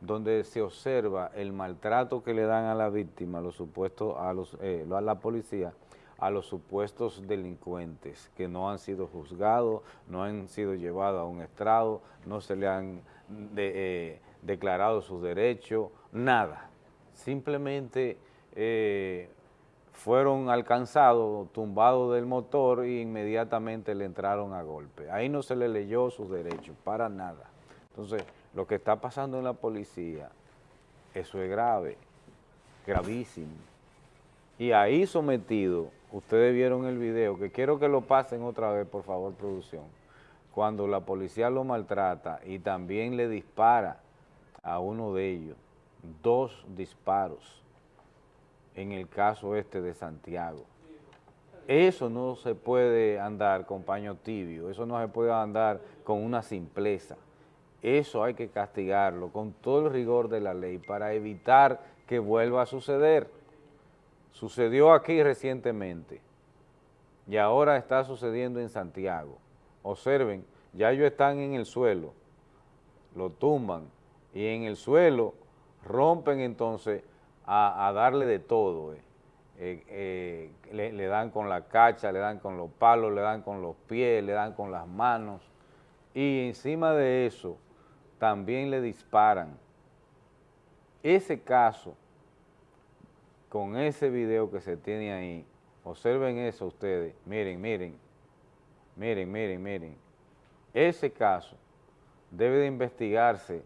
donde se observa el maltrato que le dan a la víctima, a los supuestos, a los, eh, a la policía, a los supuestos delincuentes que no han sido juzgados, no han sido llevados a un estrado, no se le han eh, declarado sus derechos, nada. Simplemente eh, fueron alcanzados, tumbados del motor e inmediatamente le entraron a golpe. Ahí no se le leyó sus derechos, para nada. Entonces, lo que está pasando en la policía, eso es grave, gravísimo. Y ahí sometido, ustedes vieron el video, que quiero que lo pasen otra vez, por favor, producción, cuando la policía lo maltrata y también le dispara a uno de ellos, dos disparos, en el caso este de Santiago. Eso no se puede andar con paño tibio, eso no se puede andar con una simpleza. Eso hay que castigarlo con todo el rigor de la ley para evitar que vuelva a suceder. Sucedió aquí recientemente y ahora está sucediendo en Santiago. Observen, ya ellos están en el suelo, lo tumban y en el suelo rompen entonces a, darle de todo. Eh. eh, eh, le, le dan con la cacha, le dan con los palos, le dan con los pies, le dan con las manos, y encima de eso también le disparan. Ese caso, con ese video que se tiene ahí, observen eso ustedes, miren, miren, miren, miren, miren, ese caso debe de investigarse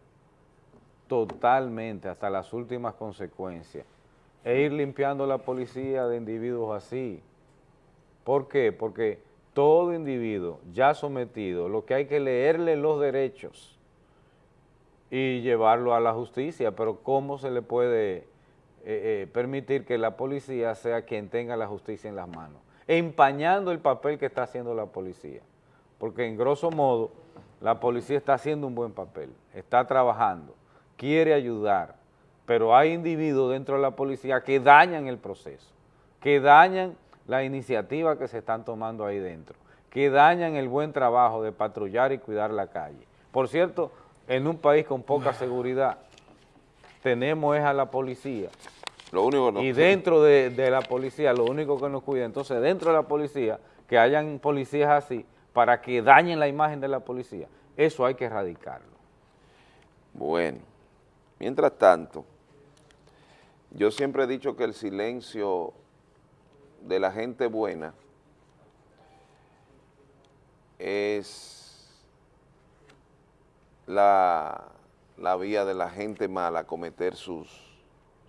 totalmente hasta las últimas consecuencias e ir limpiando la policía de individuos así. ¿Por qué? Porque todo individuo ya sometido, lo que hay que leerle los derechos y llevarlo a la justicia, pero ¿cómo se le puede eh, eh, permitir que la policía sea quien tenga la justicia en las manos? Empañando el papel que está haciendo la policía, porque en grosso modo la policía está haciendo un buen papel, está trabajando, quiere ayudar, pero hay individuos dentro de la policía que dañan el proceso, que dañan la iniciativa que se están tomando ahí dentro, que dañan el buen trabajo de patrullar y cuidar la calle. Por cierto, en un país con poca seguridad, tenemos es a la policía. Lo único no. Y dentro de, de la policía, lo único que nos cuida, entonces dentro de la policía, que hayan policías así, para que dañen la imagen de la policía. Eso hay que erradicarlo. Bueno, mientras tanto, yo siempre he dicho que el silencio de la gente buena es la, la vía de la gente mala a cometer sus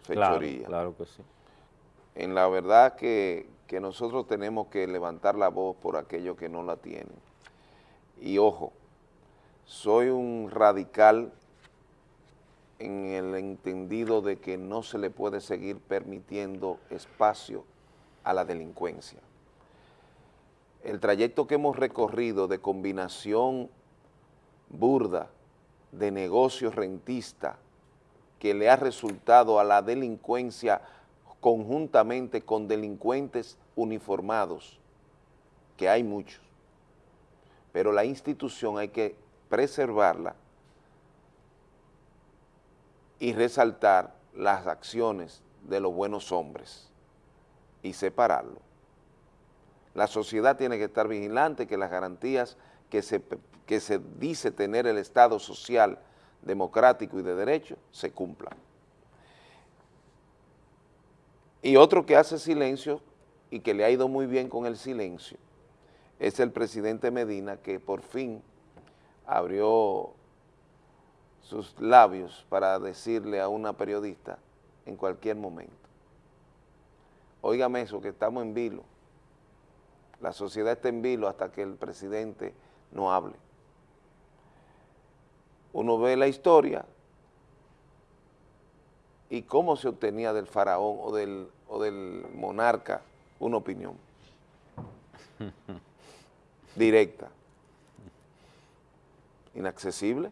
fechorías. Claro, claro que sí. En la verdad que, que nosotros tenemos que levantar la voz por aquellos que no la tienen. Y ojo, soy un radical en el entendido de que no se le puede seguir permitiendo espacio a la delincuencia. El trayecto que hemos recorrido de combinación burda de negocio rentista que le ha resultado a la delincuencia conjuntamente con delincuentes uniformados, que hay muchos, pero la institución hay que preservarla y resaltar las acciones de los buenos hombres y separarlo. La sociedad tiene que estar vigilante que las garantías que se, que se dice tener el Estado social, democrático y de derecho se cumplan. Y otro que hace silencio y que le ha ido muy bien con el silencio es el presidente Medina que por fin abrió sus labios para decirle a una periodista en cualquier momento. Óigame eso, que estamos en vilo. La sociedad está en vilo hasta que el presidente no hable. Uno ve la historia y cómo se obtenía del faraón o del, o del monarca una opinión directa, inaccesible.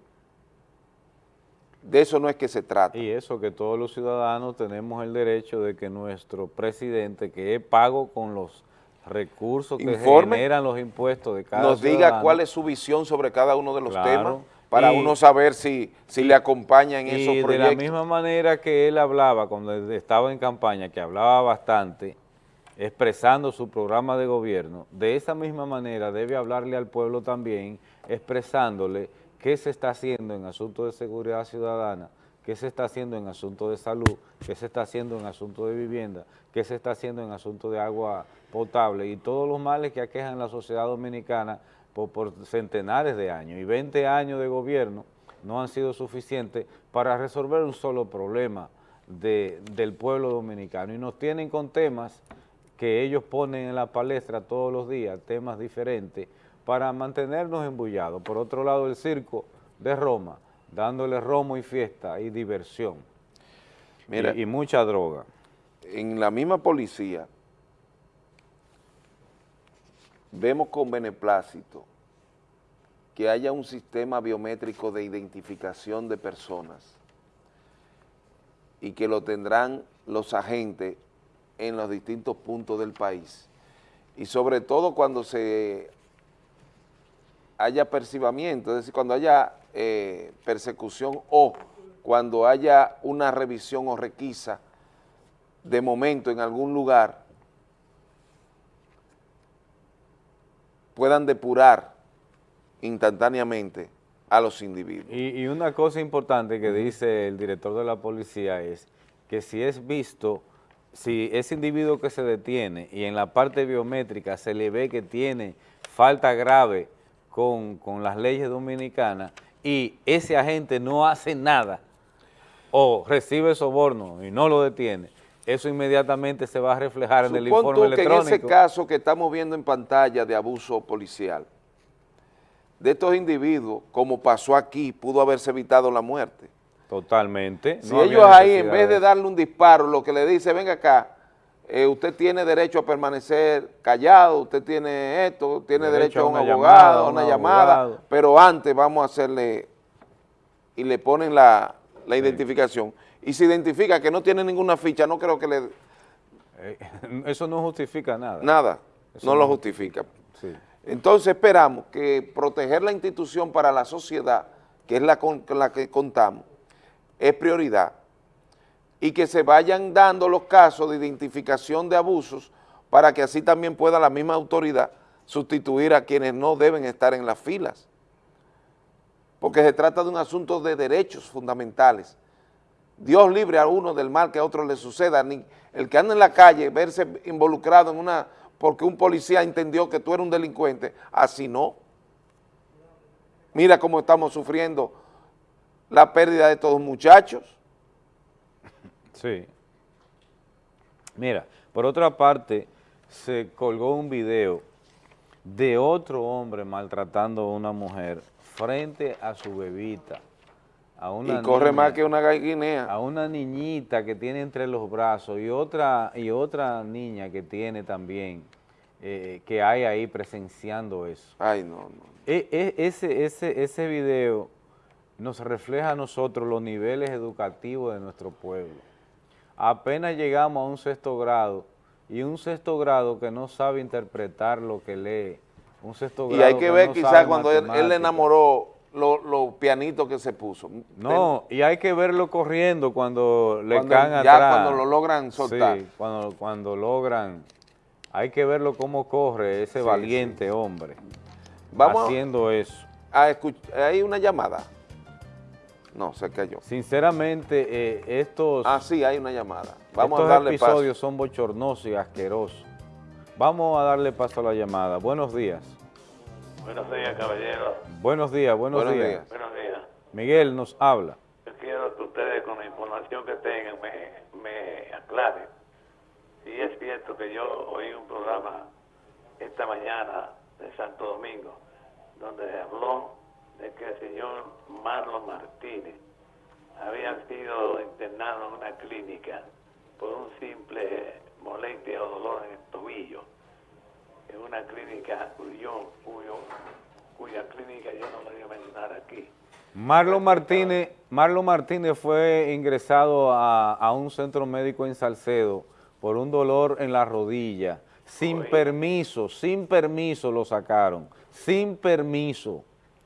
De eso no es que se trata. Y eso que todos los ciudadanos tenemos el derecho de que nuestro presidente, que es pago con los recursos que generan los impuestos de cada Nos diga cuál es su visión sobre cada uno de los temas para uno saber si, si le acompaña en esos proyectos. Y de la misma manera que él hablaba cuando estaba en campaña, que hablaba bastante, expresando su programa de gobierno, de esa misma manera debe hablarle al pueblo también, expresándole qué se está haciendo en asuntos de seguridad ciudadana, qué se está haciendo en asuntos de salud, qué se está haciendo en asuntos de vivienda, qué se está haciendo en asuntos de agua potable y todos los males que aquejan la sociedad dominicana por, centenares de años. Y 20 años de gobierno no han sido suficientes para resolver un solo problema del pueblo dominicano. Y nos tienen con temas que ellos ponen en la palestra todos los días, temas diferentes, para mantenernos embullados. Por otro lado, el circo de Roma, dándole romo y fiesta y diversión. y, y mucha droga. En la misma policía, vemos con beneplácito que haya un sistema biométrico de identificación de personas y que lo tendrán los agentes en los distintos puntos del país. Y sobre todo cuando se haya percibamiento, es decir, cuando haya eh, persecución o cuando haya una revisión o requisa de momento en algún lugar, puedan depurar instantáneamente a los individuos. Y una cosa importante que dice el director de la policía es que si es visto si ese individuo que se detiene y en la parte biométrica se le ve que tiene falta grave con, con las leyes dominicanas y ese agente no hace nada o recibe soborno y no lo detiene, eso inmediatamente se va a reflejar en el informe tú que electrónico. en ese caso que estamos viendo en pantalla de abuso policial, de estos individuos, como pasó aquí, pudo haberse evitado la muerte. Totalmente. Si no ellos ahí, en vez de darle un disparo, lo que le dice, venga acá, eh, usted tiene derecho a permanecer callado, usted tiene esto, tiene derecho, a un abogado, a una un llamada, abogado. pero antes vamos a hacerle, y le ponen la, la identificación, y se identifica que no tiene ninguna ficha, no creo que le... Eh, Eso no justifica nada. Nada, Eso no lo justifica. Entonces esperamos que proteger la institución para la sociedad, que es la con la que contamos, es prioridad y que se vayan dando los casos de identificación de abusos para que así también pueda la misma autoridad sustituir a quienes no deben estar en las filas. Porque se trata de un asunto de derechos fundamentales. Dios libre a uno del mal que a otro le suceda, ni el que anda en la calle, verse involucrado en una, porque un policía entendió que tú eres un delincuente, así no. Mira cómo estamos sufriendo la pérdida de los muchachos. Sí. Mira, por otra parte, se colgó un video de otro hombre maltratando a una mujer frente a su bebita. A una y corre niña, más que una gallinea. A una niñita que tiene entre los brazos y otra, y otra niña que tiene también, eh, que hay ahí presenciando eso. Ay, no, no. E- e- ese, ese, ese video nos refleja a nosotros los niveles educativos de nuestro pueblo. Apenas llegamos a un sexto grado y un sexto grado que no sabe interpretar lo que lee, un sexto Y grado hay que ver no quizás cuando él, él le enamoró los lo pianitos que se puso. No, y hay que verlo corriendo cuando le Cuando caen ya atrás. cuando lo logran soltar. Sí, cuando, cuando logran. Hay que verlo cómo corre ese Sí, valiente hombre Vamos haciendo eso. a escuchar, hay una llamada. No, se cayó. Sinceramente, eh, estos, Ah, sí, hay una llamada. Vamos estos a darle paso. episodios son bochornosos y asquerosos. Vamos a darle paso a la llamada. Buenos días. Buenos días, caballero. Buenos días, buenos, Buenos días. días. Buenos días. Miguel nos habla. Yo quiero que ustedes, con la información que tengan, me, me aclaren. Si es cierto que yo oí un programa esta mañana de Santo Domingo, donde se habló de que el señor Marlon Martínez había sido internado en una clínica por un simple molestia o dolor en el tobillo, en una clínica cuyo, cuyo, cuya clínica yo no la voy a mencionar aquí. Marlon Martínez, Marlon Martínez fue ingresado a, a un centro médico en Salcedo por un dolor en la rodilla. Sin permiso, sin permiso lo sacaron, sin permiso.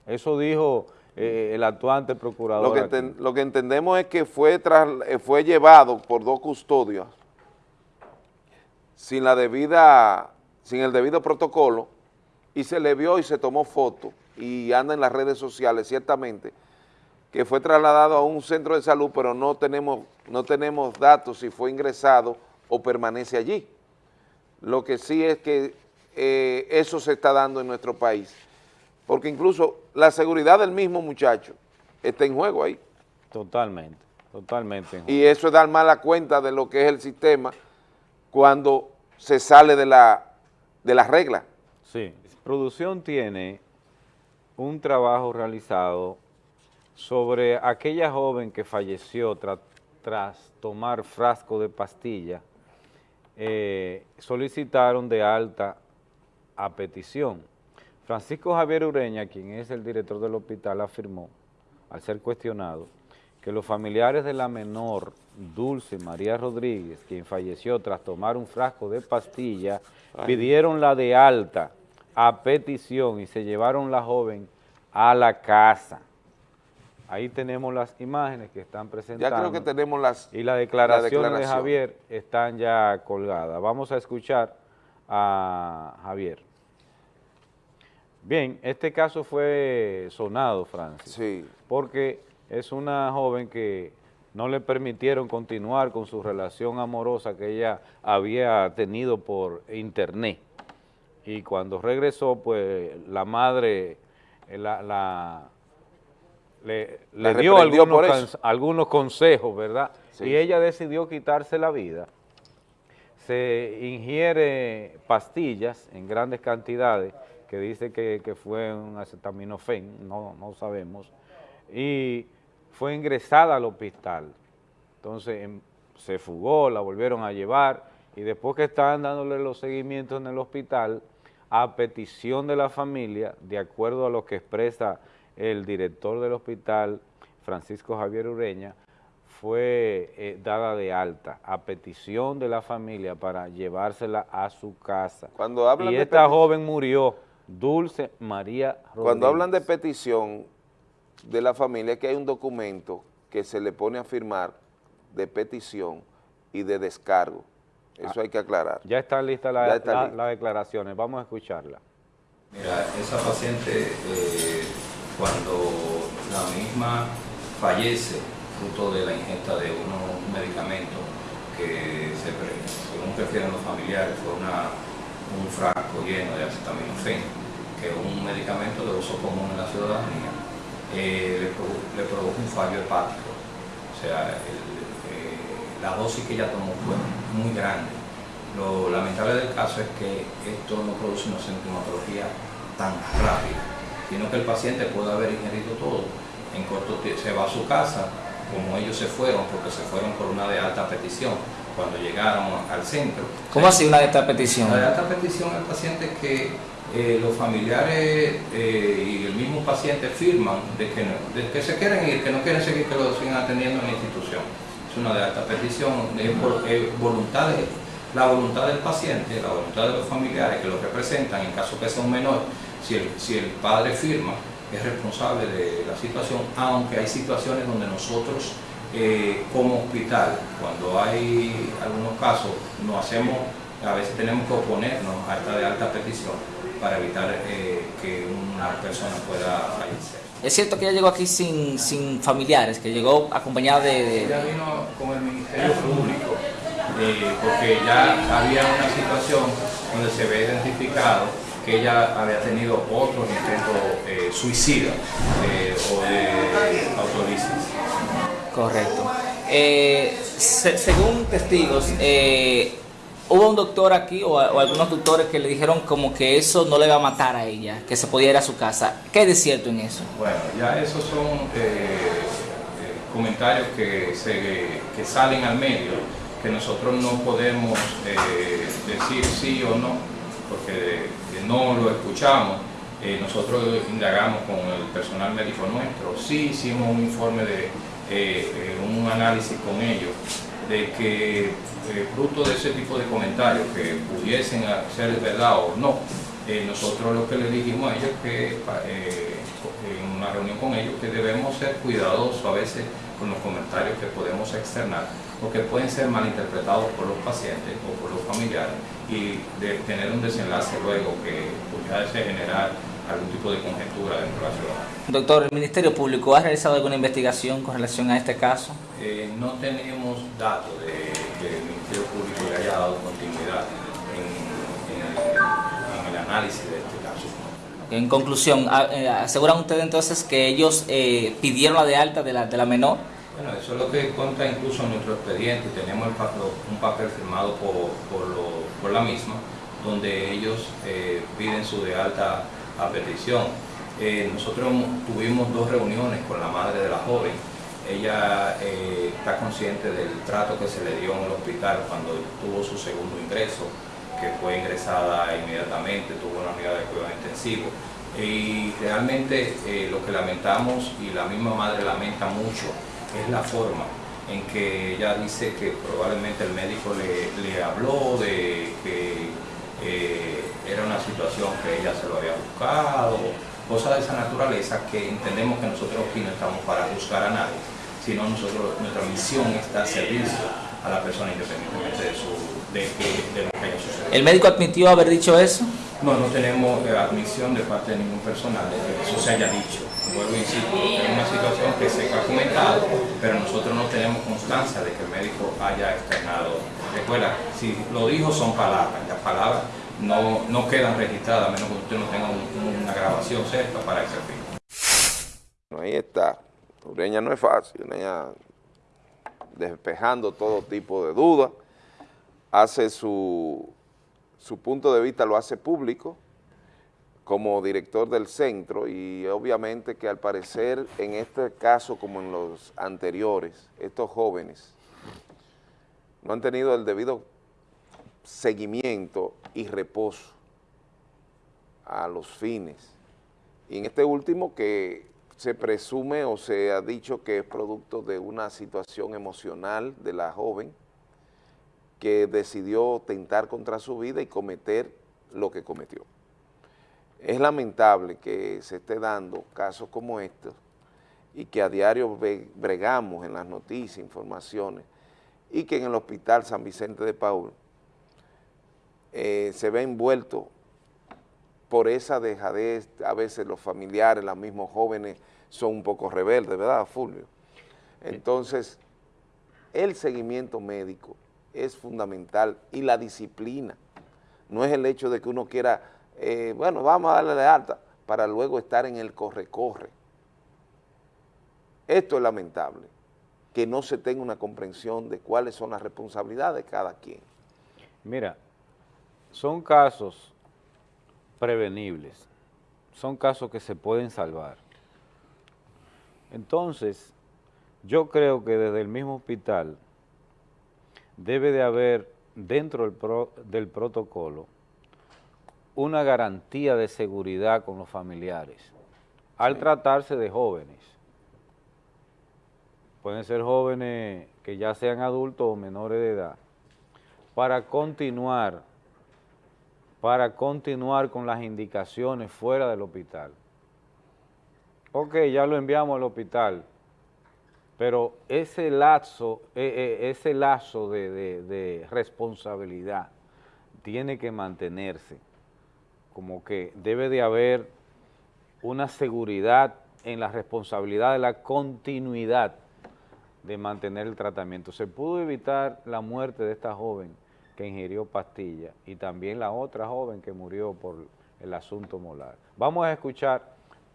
Eso dijo eh, el actuante procurador. Lo que, lo entendemos es que fue, tras- eh, fue llevado por dos custodios sin la debida, sin el debido protocolo y se le vio y se tomó foto y anda en las redes sociales ciertamente que fue trasladado a un centro de salud pero no tenemos, no tenemos datos si fue ingresado o permanece allí. Lo que sí es que eh, eso se está dando en nuestro país porque incluso la seguridad del mismo muchacho está en juego ahí. Totalmente, totalmente. Y eso es dar mala cuenta de lo que es el sistema cuando se sale de la, de las reglas. Sí, producción tiene un trabajo realizado sobre aquella joven que falleció tra- tras tomar frasco de pastilla, eh, solicitaron de alta a petición. Francisco Javier Ureña, quien es el director del hospital, afirmó, al ser cuestionado, que los familiares de la menor Dulce María Rodríguez, quien falleció tras tomar un frasco de pastilla, Ay. pidieron la de alta a petición y se llevaron la joven a la casa. Ahí tenemos las imágenes que están presentando. Ya creo que tenemos las Y las declaraciones de declaración. Javier están ya colgadas. Vamos a escuchar a Javier. Bien, este caso fue sonado, Francis. Sí. Porque es una joven que no le permitieron continuar con su relación amorosa que ella había tenido por internet. Y cuando regresó, pues la madre eh, la, la- le, La le dio algunos, algunos consejos, ¿verdad? Sí. Y ella decidió quitarse la vida. Se ingiere pastillas en grandes cantidades, que dice que, que fue un acetaminofén, no, no sabemos, y fue ingresada al hospital. Entonces em, se fugó, la volvieron a llevar, y después que estaban dándole los seguimientos en el hospital, a petición de la familia, de acuerdo a lo que expresa el director del hospital, Francisco Javier Ureña, fue eh, dada de alta a petición de la familia para llevársela a su casa. Cuando hablan y esta joven murió, Dulce María Rodríguez. Cuando hablan de petición de la familia, es que hay un documento que se le pone a firmar de petición y de descargo. Eso hay que aclarar. Ya están listas está la- las declaraciones, vamos a escucharla. Mira, esa paciente eh, cuando la misma fallece fruto de la ingesta de unos medicamentos que se, según prefieren los familiares fue una, un frasco lleno de acetaminofén, que un medicamento de uso común en la ciudadanía, eh, le, produ- produjo un fallo hepático. O sea, eh, la dosis que ella tomó fue muy grande. Lo lamentable del caso es que esto no produce una sintomatología tan rápida, sino que el paciente puede haber ingerido todo. En corto tiempo se va a su casa, como ellos se fueron, porque se fueron por una de alta petición, cuando llegaron al centro. ¿Cómo así una de estas peticiones? La de alta petición al paciente que eh, los familiares eh, y el mismo paciente firman de que, no- de que se quieren ir, que no quieren seguir, que lo sigan atendiendo en la institución. Es una de alta petición, es, por- es voluntad de- la voluntad del paciente, la voluntad de los familiares que lo representan, en caso que sea un menor, si el, si el padre firma, es responsable de la situación, aunque hay situaciones donde nosotros eh, como hospital, cuando hay algunos casos, nos hacemos, a veces tenemos que oponernos a esta de alta petición para evitar eh, que una persona pueda fallecer. Es cierto que ella llegó aquí sin, sin familiares, que llegó acompañada de... de- Ella vino con el Ministerio Público, eh, porque ya había una situación donde se ve identificado que ella había tenido otros intentos eh, suicidas eh, o de autolisis. Correcto. Eh, se- según testigos, eh, hubo un doctor aquí o, algunos doctores que le dijeron como que eso no le va a matar a ella, que se podía ir a su casa. ¿Qué hay de cierto en eso? Bueno, ya esos son eh, comentarios que, que salen al medio, que nosotros no podemos decir sí o no, porque no lo escuchamos. Nosotros indagamos con el personal médico nuestro, sí hicimos un informe de un análisis con ellos, de que eh, fruto de ese tipo de comentarios que pudiesen ser verdad o no, eh, nosotros lo que le dijimos a ellos que eh, en una reunión con ellos que debemos ser cuidadosos a veces con los comentarios que podemos externar porque pueden ser malinterpretados por los pacientes o por los familiares y de tener un desenlace luego que pudiese generar algún tipo de conjetura dentro de la ciudad. Doctor, ¿el Ministerio Público ha realizado alguna investigación con relación a este caso? Eh, no tenemos datos de que el Ministerio Público le haya dado continuidad en, en el, en el análisis de este caso. En conclusión, a- eh, ¿aseguran ustedes entonces que ellos eh, pidieron la de alta de la, de la menor? Bueno, eso es lo que consta incluso en nuestro expediente. Tenemos el un papel firmado por, por, lo- por la misma, donde ellos eh, piden su de alta a petición. Eh, nosotros tuvimos dos reuniones con la madre de la joven. Ella eh, está consciente del trato que se le dio en el hospital cuando tuvo su segundo ingreso, que fue ingresada inmediatamente, tuvo una unidad de cuidado intensivo. Y realmente eh, lo que lamentamos y la misma madre lamenta mucho es la forma en que ella dice que probablemente el médico le, le habló de que eh, era una situación que ella se lo había buscado, cosas de esa naturaleza que entendemos que nosotros aquí no estamos para juzgar a nadie, sino nosotros, nuestra misión es dar servicio a la persona independientemente de, su, de, que- de lo que haya sucedido. ¿El médico admitió haber dicho eso? No, no tenemos eh, admisión de parte de ningún personal de que eso se haya dicho. Vuelvo y insisto, es una situación que se ha comentado, pero nosotros no tenemos constancia de que el médico haya externado. Recuerda, si lo dijo son palabras, las palabras no, no quedan registradas a menos que usted no tenga una grabación cerca para ese fin. Ahí está. Ureña no es fácil, Ureña despejando todo tipo de dudas, hace su, su punto de vista, lo hace público como director del centro y obviamente que al parecer en este caso como en los anteriores, estos jóvenes no han tenido el debido seguimiento y reposo a los fines. Y en este último que se presume o se ha dicho que es producto de una situación emocional de la joven que decidió tentar contra su vida y cometer lo que cometió. Es lamentable que se esté dando casos como estos y que a diario bregamos en las noticias, informaciones, y que en el hospital San Vicente de Paul eh, se ve envuelto por esa dejadez, a veces los familiares, los mismos jóvenes son un poco rebeldes, ¿verdad, Fulvio? Entonces, el seguimiento médico es fundamental y la disciplina. No es el hecho de que uno quiera, eh, bueno, vamos a darle de alta para luego estar en el corre-corre. Esto es lamentable, que no se tenga una comprensión de cuáles son las responsabilidades de cada quien. Mira, son casos prevenibles, son casos que se pueden salvar. Entonces, yo creo que desde el mismo hospital debe de haber dentro del, del protocolo una garantía de seguridad con los familiares al tratarse de jóvenes. Pueden ser jóvenes que ya sean adultos o menores de edad, para continuar para continuar con las indicaciones fuera del hospital. Ok, ya lo enviamos al hospital, pero ese lazo, e, e, ese lazo de, de responsabilidad tiene que mantenerse, como que debe de haber una seguridad en la responsabilidad de la continuidad de mantener el tratamiento. Se pudo evitar la muerte de esta joven, que ingirió pastillas y también la otra joven que murió por el asunto molar. Vamos a escuchar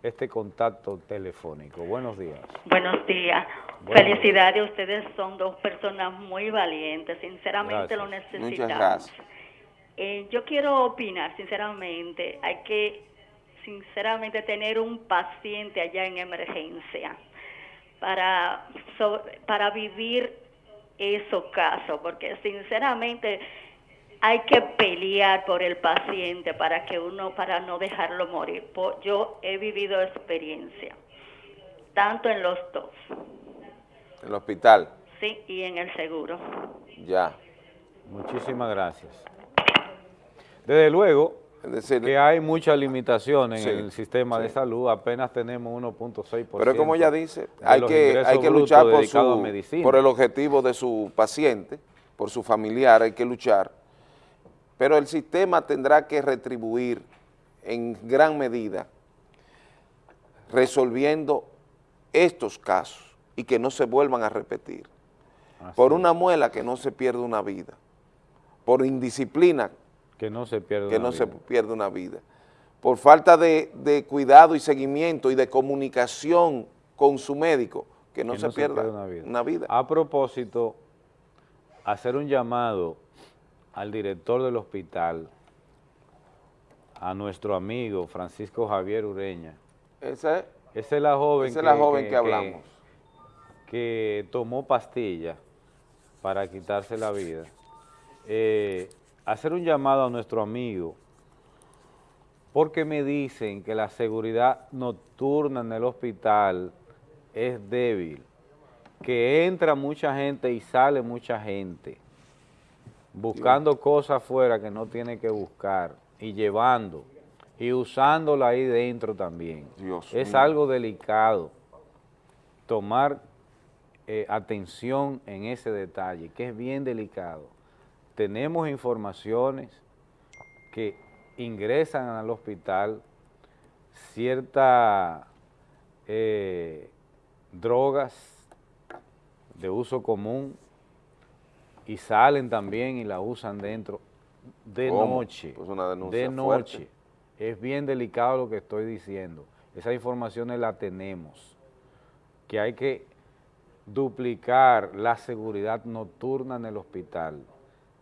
este contacto telefónico. Buenos días. Buenos días. Felicidades, ustedes son dos personas muy valientes, sinceramente lo necesitamos. Muchas gracias. Eh, yo quiero opinar, sinceramente, hay que sinceramente tener un paciente allá en emergencia para, para vivir esos casos, porque sinceramente hay que pelear por el paciente para que uno, para no dejarlo morir. Yo he vivido experiencia, tanto en los dos. ¿En el hospital? Sí, y en el seguro. Ya. Muchísimas gracias. Desde luego, que hay muchas limitaciones en el sistema de salud, apenas tenemos 1.6%. Pero como ella dice, hay que, hay que luchar por, su, por el objetivo de su paciente, por su familiar, hay que luchar. Pero el sistema tendrá que retribuir en gran medida resolviendo estos casos y que no se vuelvan a repetir. por una muela que no se pierda una vida, por indisciplina que no se pierda que no se pierda una vida. Por falta de, cuidado y seguimiento y de comunicación con su médico, que no, se, pierda una vida. A propósito, hacer un llamado al director del hospital, a nuestro amigo Francisco Javier Ureña. Esa es, la joven, que, la joven que, hablamos. Que, tomó pastillas para quitarse la vida. Eh, hacer un llamado a nuestro amigo, porque me dicen que la seguridad nocturna en el hospital es débil, que entra mucha gente y sale mucha gente, buscando cosas afuera que no tiene que buscar, y llevando, y usándola ahí dentro también. es algo delicado tomar eh, atención en ese detalle, que es bien delicado tenemos informaciones que ingresan al hospital ciertas eh, drogas de uso común y salen también y la usan dentro de noche. Pues una denuncia de noche. Es bien delicado lo que estoy diciendo. Esas informaciones las tenemos. Que hay que duplicar la seguridad nocturna en el hospital.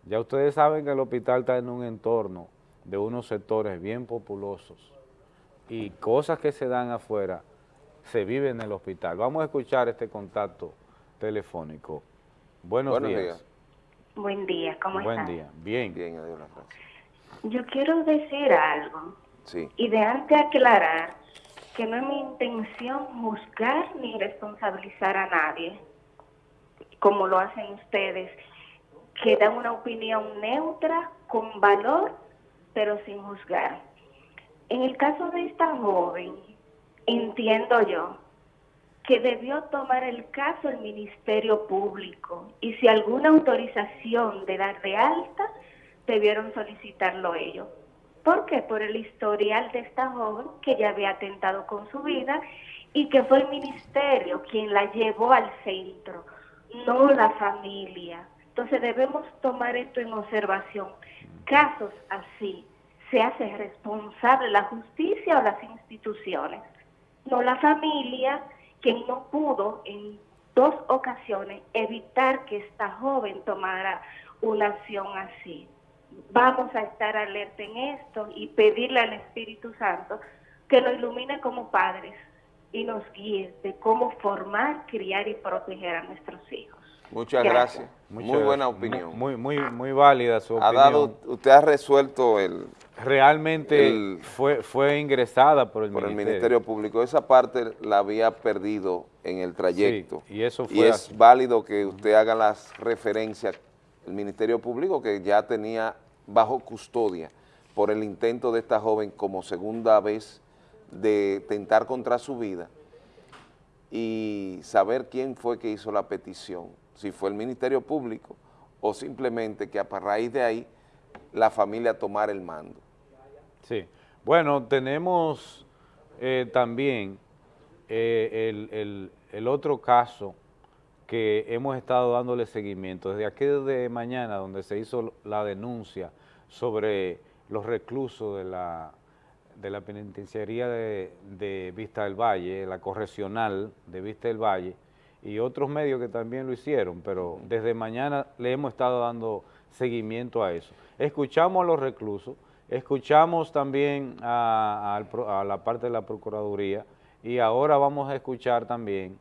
Ya ustedes saben que el hospital está en un entorno de unos sectores bien populosos y cosas que se dan afuera se viven en el hospital. Vamos a escuchar este contacto telefónico. Buenos, días. Buen día, ¿cómo estás? Buen día, bien. Bien, adiós Yo quiero decir algo. Sí. Y de antes aclarar que no es mi intención juzgar ni responsabilizar a nadie, como lo hacen ustedes, que dan una opinión neutra, con valor, pero sin juzgar. En el caso de esta joven, entiendo yo que debió tomar el caso el Ministerio Público y si alguna autorización de dar de alta, debieron solicitarlo ellos. ¿Por qué? Por el historial de esta joven que ya había atentado con su vida y que fue el ministerio quien la llevó al centro, no la familia. Entonces debemos tomar esto en observación. Casos así se hace responsable la justicia o las instituciones, no la familia quien no pudo en dos ocasiones evitar que esta joven tomara una acción así. Vamos a estar alerta en esto y pedirle al Espíritu Santo que nos ilumine como padres y nos guíe de cómo formar, criar y proteger a nuestros hijos. Muchas gracias. muy buena opinión. Muy, muy, muy válida su ha Dado, usted ha resuelto el... Realmente fue, fue ingresada por el por Ministerio. el Ministerio Público. Esa parte la había perdido en el trayecto. y eso fue Y es válido que usted haga las referencias el Ministerio Público que ya tenía bajo custodia por el intento de esta joven como segunda vez de tentar contra su vida y saber quién fue que hizo la petición si fue el Ministerio Público o simplemente que a raíz de ahí la familia tomara el mando. Sí, bueno, tenemos eh, también eh, el, otro caso que hemos estado dándole seguimiento, desde aquí de mañana donde se hizo la denuncia sobre los reclusos de la, de la penitenciaría de, de Vista del Valle, la correccional de Vista del Valle, y otros medios que también lo hicieron, pero desde mañana le hemos estado dando seguimiento a eso. Escuchamos a los reclusos, escuchamos también a, la parte de la Procuraduría y ahora vamos a escuchar también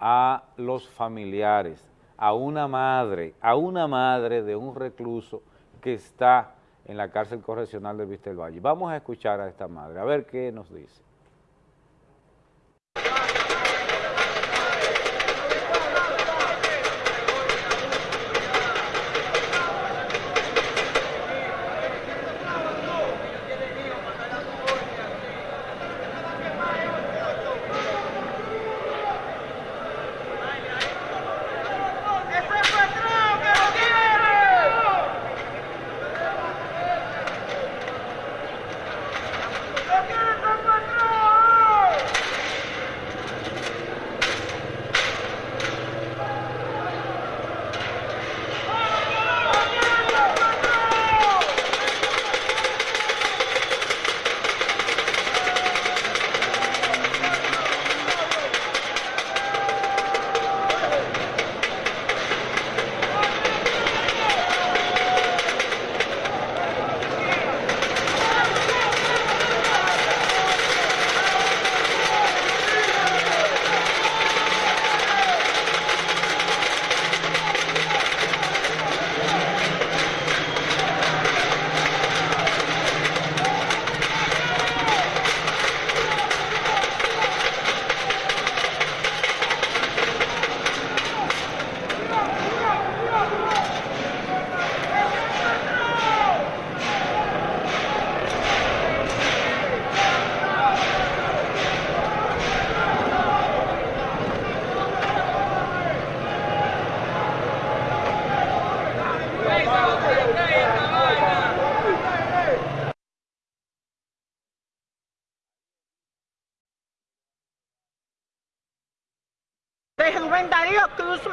a los familiares, a una madre, a una madre de un recluso que está en la cárcel correccional de del Valle. Vamos a escuchar a esta madre, a ver qué nos dice.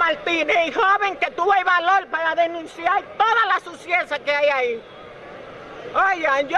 Martínez, el joven que tuvo el valor para denunciar toda la suciedad que hay ahí. Oigan, yo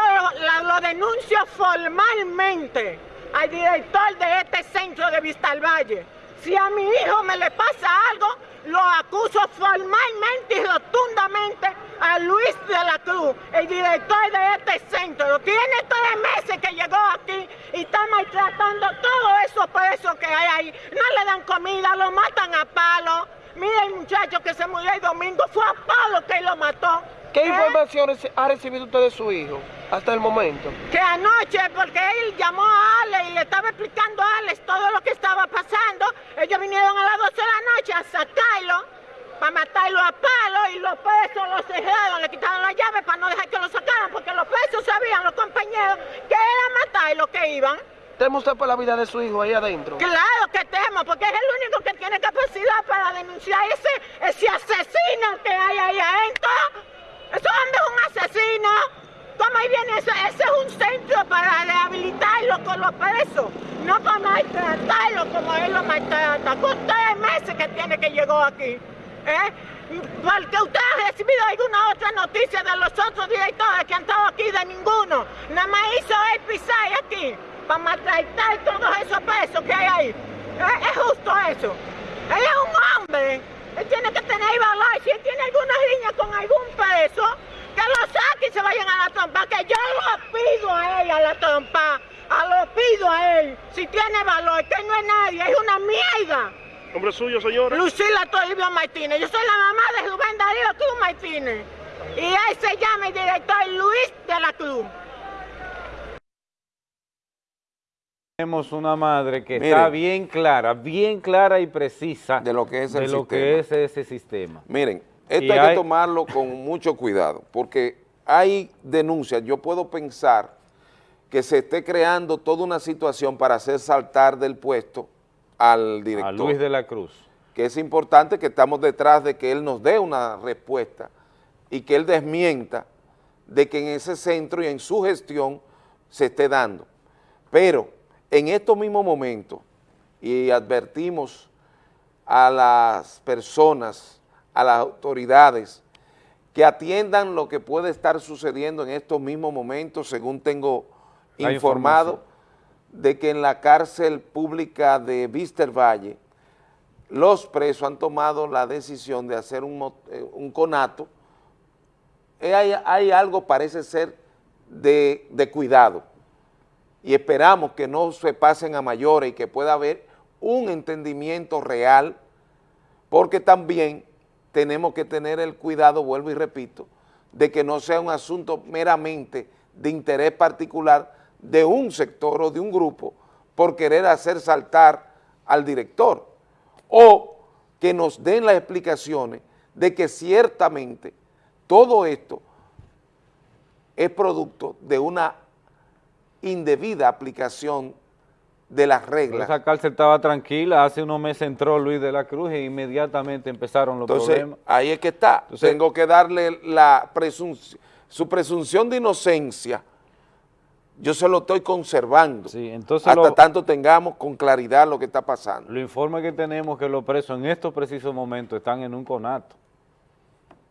lo, denuncio formalmente al director de este centro de Vista al Valle. Si a mi hijo me le pasa algo, lo acuso formalmente y rotundamente a Luis de la Cruz, el director de este centro. Tiene tres meses que llegó aquí y está maltratando todos esos presos que hay ahí. No le dan comida, lo matan a palo. Mira el muchacho que se murió el domingo, fue a palo que lo mató. ¿Qué ¿Eh? informaciones ha recibido usted de su hijo hasta el momento? Que anoche, porque él llamó a Alex y le estaba explicando a Alex todo lo que estaba pasando, ellos vinieron a las 12 de la noche a sacarlo para matarlo a palo y los presos los cerraron, le quitaron la llave para no dejar que lo sacaran, porque los presos sabían, los compañeros, que era matarlo que iban. ¿Teme usted por la vida de su hijo ahí adentro? Claro que temo, porque es el único que tiene capacidad para denunciar ese, ese asesino que hay ahí adentro. Ese hombre es un asesino. ¿Cómo ahí viene ese? Ese es un centro para rehabilitarlo con los presos, no para maltratarlo como él lo maltrata. Con tres meses que tiene que llegó aquí. ¿Eh? Porque usted ha recibido alguna otra noticia de los otros directores que han estado aquí, de ninguno. Nada más hizo el pisar aquí para maltratar todos esos pesos que hay ahí. ¿Eh? Es justo eso. Él es un hombre. Él tiene que tener valor. Si él tiene alguna niña con algún peso, que lo saque y se vayan a la trompa. Que yo lo pido a él a la trompa. A lo pido a él. Si tiene valor, que no es nadie, es una mierda. ¿Nombre suyo, señora? Lucila Toribio Martínez. Yo soy la mamá de Rubén Darío Cruz Martínez. Y él se llama el director Luis de la Cruz. Tenemos una madre que está bien clara, bien clara y precisa de lo que es, de lo que es ese sistema. Miren, esto hay, que tomarlo con mucho cuidado, porque hay denuncias, yo puedo pensar que se esté creando toda una situación para hacer saltar del puesto al director. A Luis de la Cruz. Que es importante que estamos detrás de que él nos dé una respuesta y que él desmienta de que en ese centro y en su gestión se esté dando. Pero en estos mismos momentos, y advertimos a las personas, a las autoridades, que atiendan lo que puede estar sucediendo en estos mismos momentos, según tengo informado, de que en la cárcel pública de Víster Valle los presos han tomado la decisión de hacer un, eh, conato. Eh, hay, algo, parece ser, de, de cuidado y esperamos que no se pasen a mayores y que pueda haber un entendimiento real, porque también tenemos que tener el cuidado, vuelvo y repito, de que no sea un asunto meramente de interés particular de un sector o de un grupo por querer hacer saltar al director. O que nos den las explicaciones de que ciertamente todo esto es producto de una indebida aplicación de las reglas. Esa cárcel estaba tranquila, hace unos meses entró Luis de la Cruz e inmediatamente empezaron los Entonces, problemas. ahí es que está, tengo que darle la presunción, su presunción de inocencia, yo se lo estoy conservando, sí, entonces hasta tanto tengamos con claridad lo que está pasando. Lo informe que tenemos que los presos en estos precisos momentos están en un conato,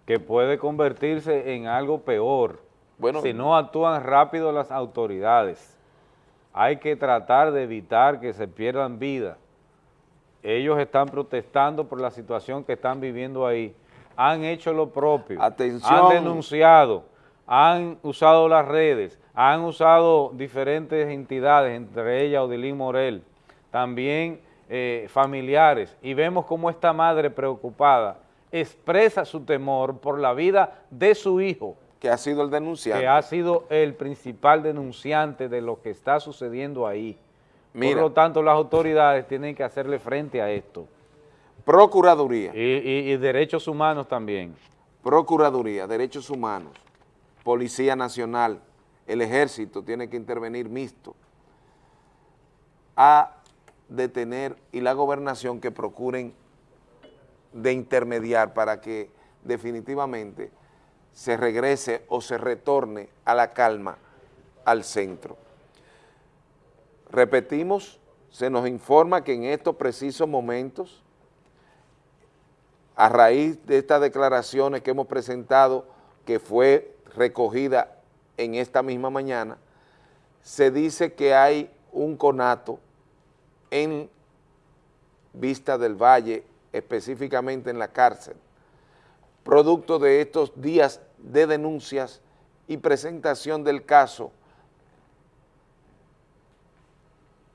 que puede convertirse en algo peor, bueno, si no actúan rápido las autoridades. Hay que tratar de evitar que se pierdan vidas. Ellos están protestando por la situación que están viviendo ahí. Han hecho lo propio. Atención. Han denunciado, han usado las redes, han usado diferentes entidades, entre ellas Odilín Morel, también eh, familiares, y vemos cómo esta madre preocupada expresa su temor por la vida de su hijo, que ha sido el denunciante. Que ha sido el principal denunciante de lo que está sucediendo ahí. Por lo tanto, las autoridades tienen que hacerle frente a esto. Procuraduría. Y, y derechos humanos también. Procuraduría, derechos humanos, Policía Nacional, el Ejército tiene que intervenir mixto a detener y la gobernación que procuren de intermediar para que definitivamente se regrese o se retorne a la calma al centro. Repetimos, se nos informa que en estos precisos momentos a raíz de estas declaraciones que hemos presentado, que fue recogida en esta misma mañana, se dice que hay un conato en Vista del Valle, específicamente en la cárcel, producto de estos días de denuncias y presentación del caso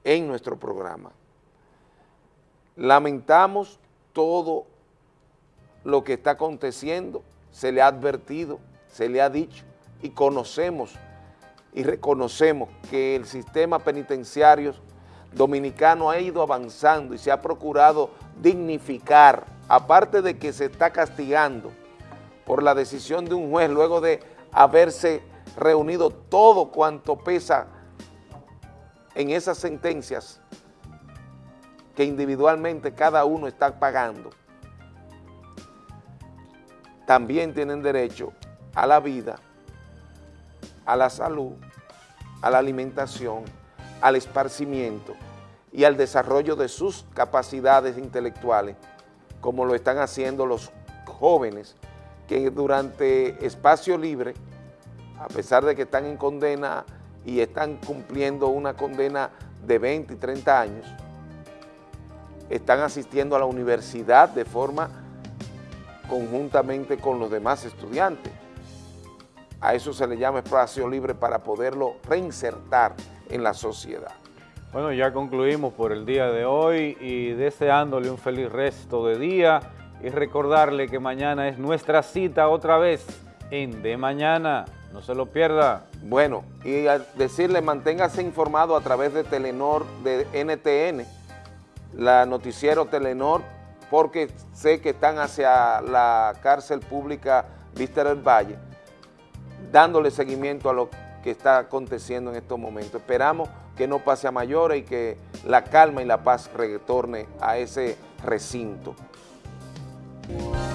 en nuestro programa. Lamentamos todo lo que está aconteciendo, se le ha advertido, se le ha dicho y conocemos y reconocemos que el sistema penitenciario dominicano ha ido avanzando y se ha procurado dignificar, aparte de que se está castigando por la decisión de un juez luego de haberse reunido todo cuanto pesa en esas sentencias que individualmente cada uno está pagando. También tienen derecho a la vida, a la salud, a la alimentación, al esparcimiento y al desarrollo de sus capacidades intelectuales, como lo están haciendo los jóvenes que durante espacio libre, a pesar de que están en condena y están cumpliendo una condena de 20 y 30 años, están asistiendo a la universidad de forma conjuntamente con los demás estudiantes. A eso se le llama espacio libre para poderlo reinsertar en la sociedad. Bueno, ya concluimos por el día de hoy y deseándole un feliz resto de día y recordarle que mañana es nuestra cita otra vez en De Mañana. No se lo pierda. Bueno, y decirle manténgase informado a través de Telenor, de NTN, la noticiero Telenor, porque sé que están hacia la cárcel pública Vista del Valle, dándole seguimiento a lo que está aconteciendo en estos momentos. Esperamos que no pase a mayores y que la calma y la paz retorne a ese recinto. Bye.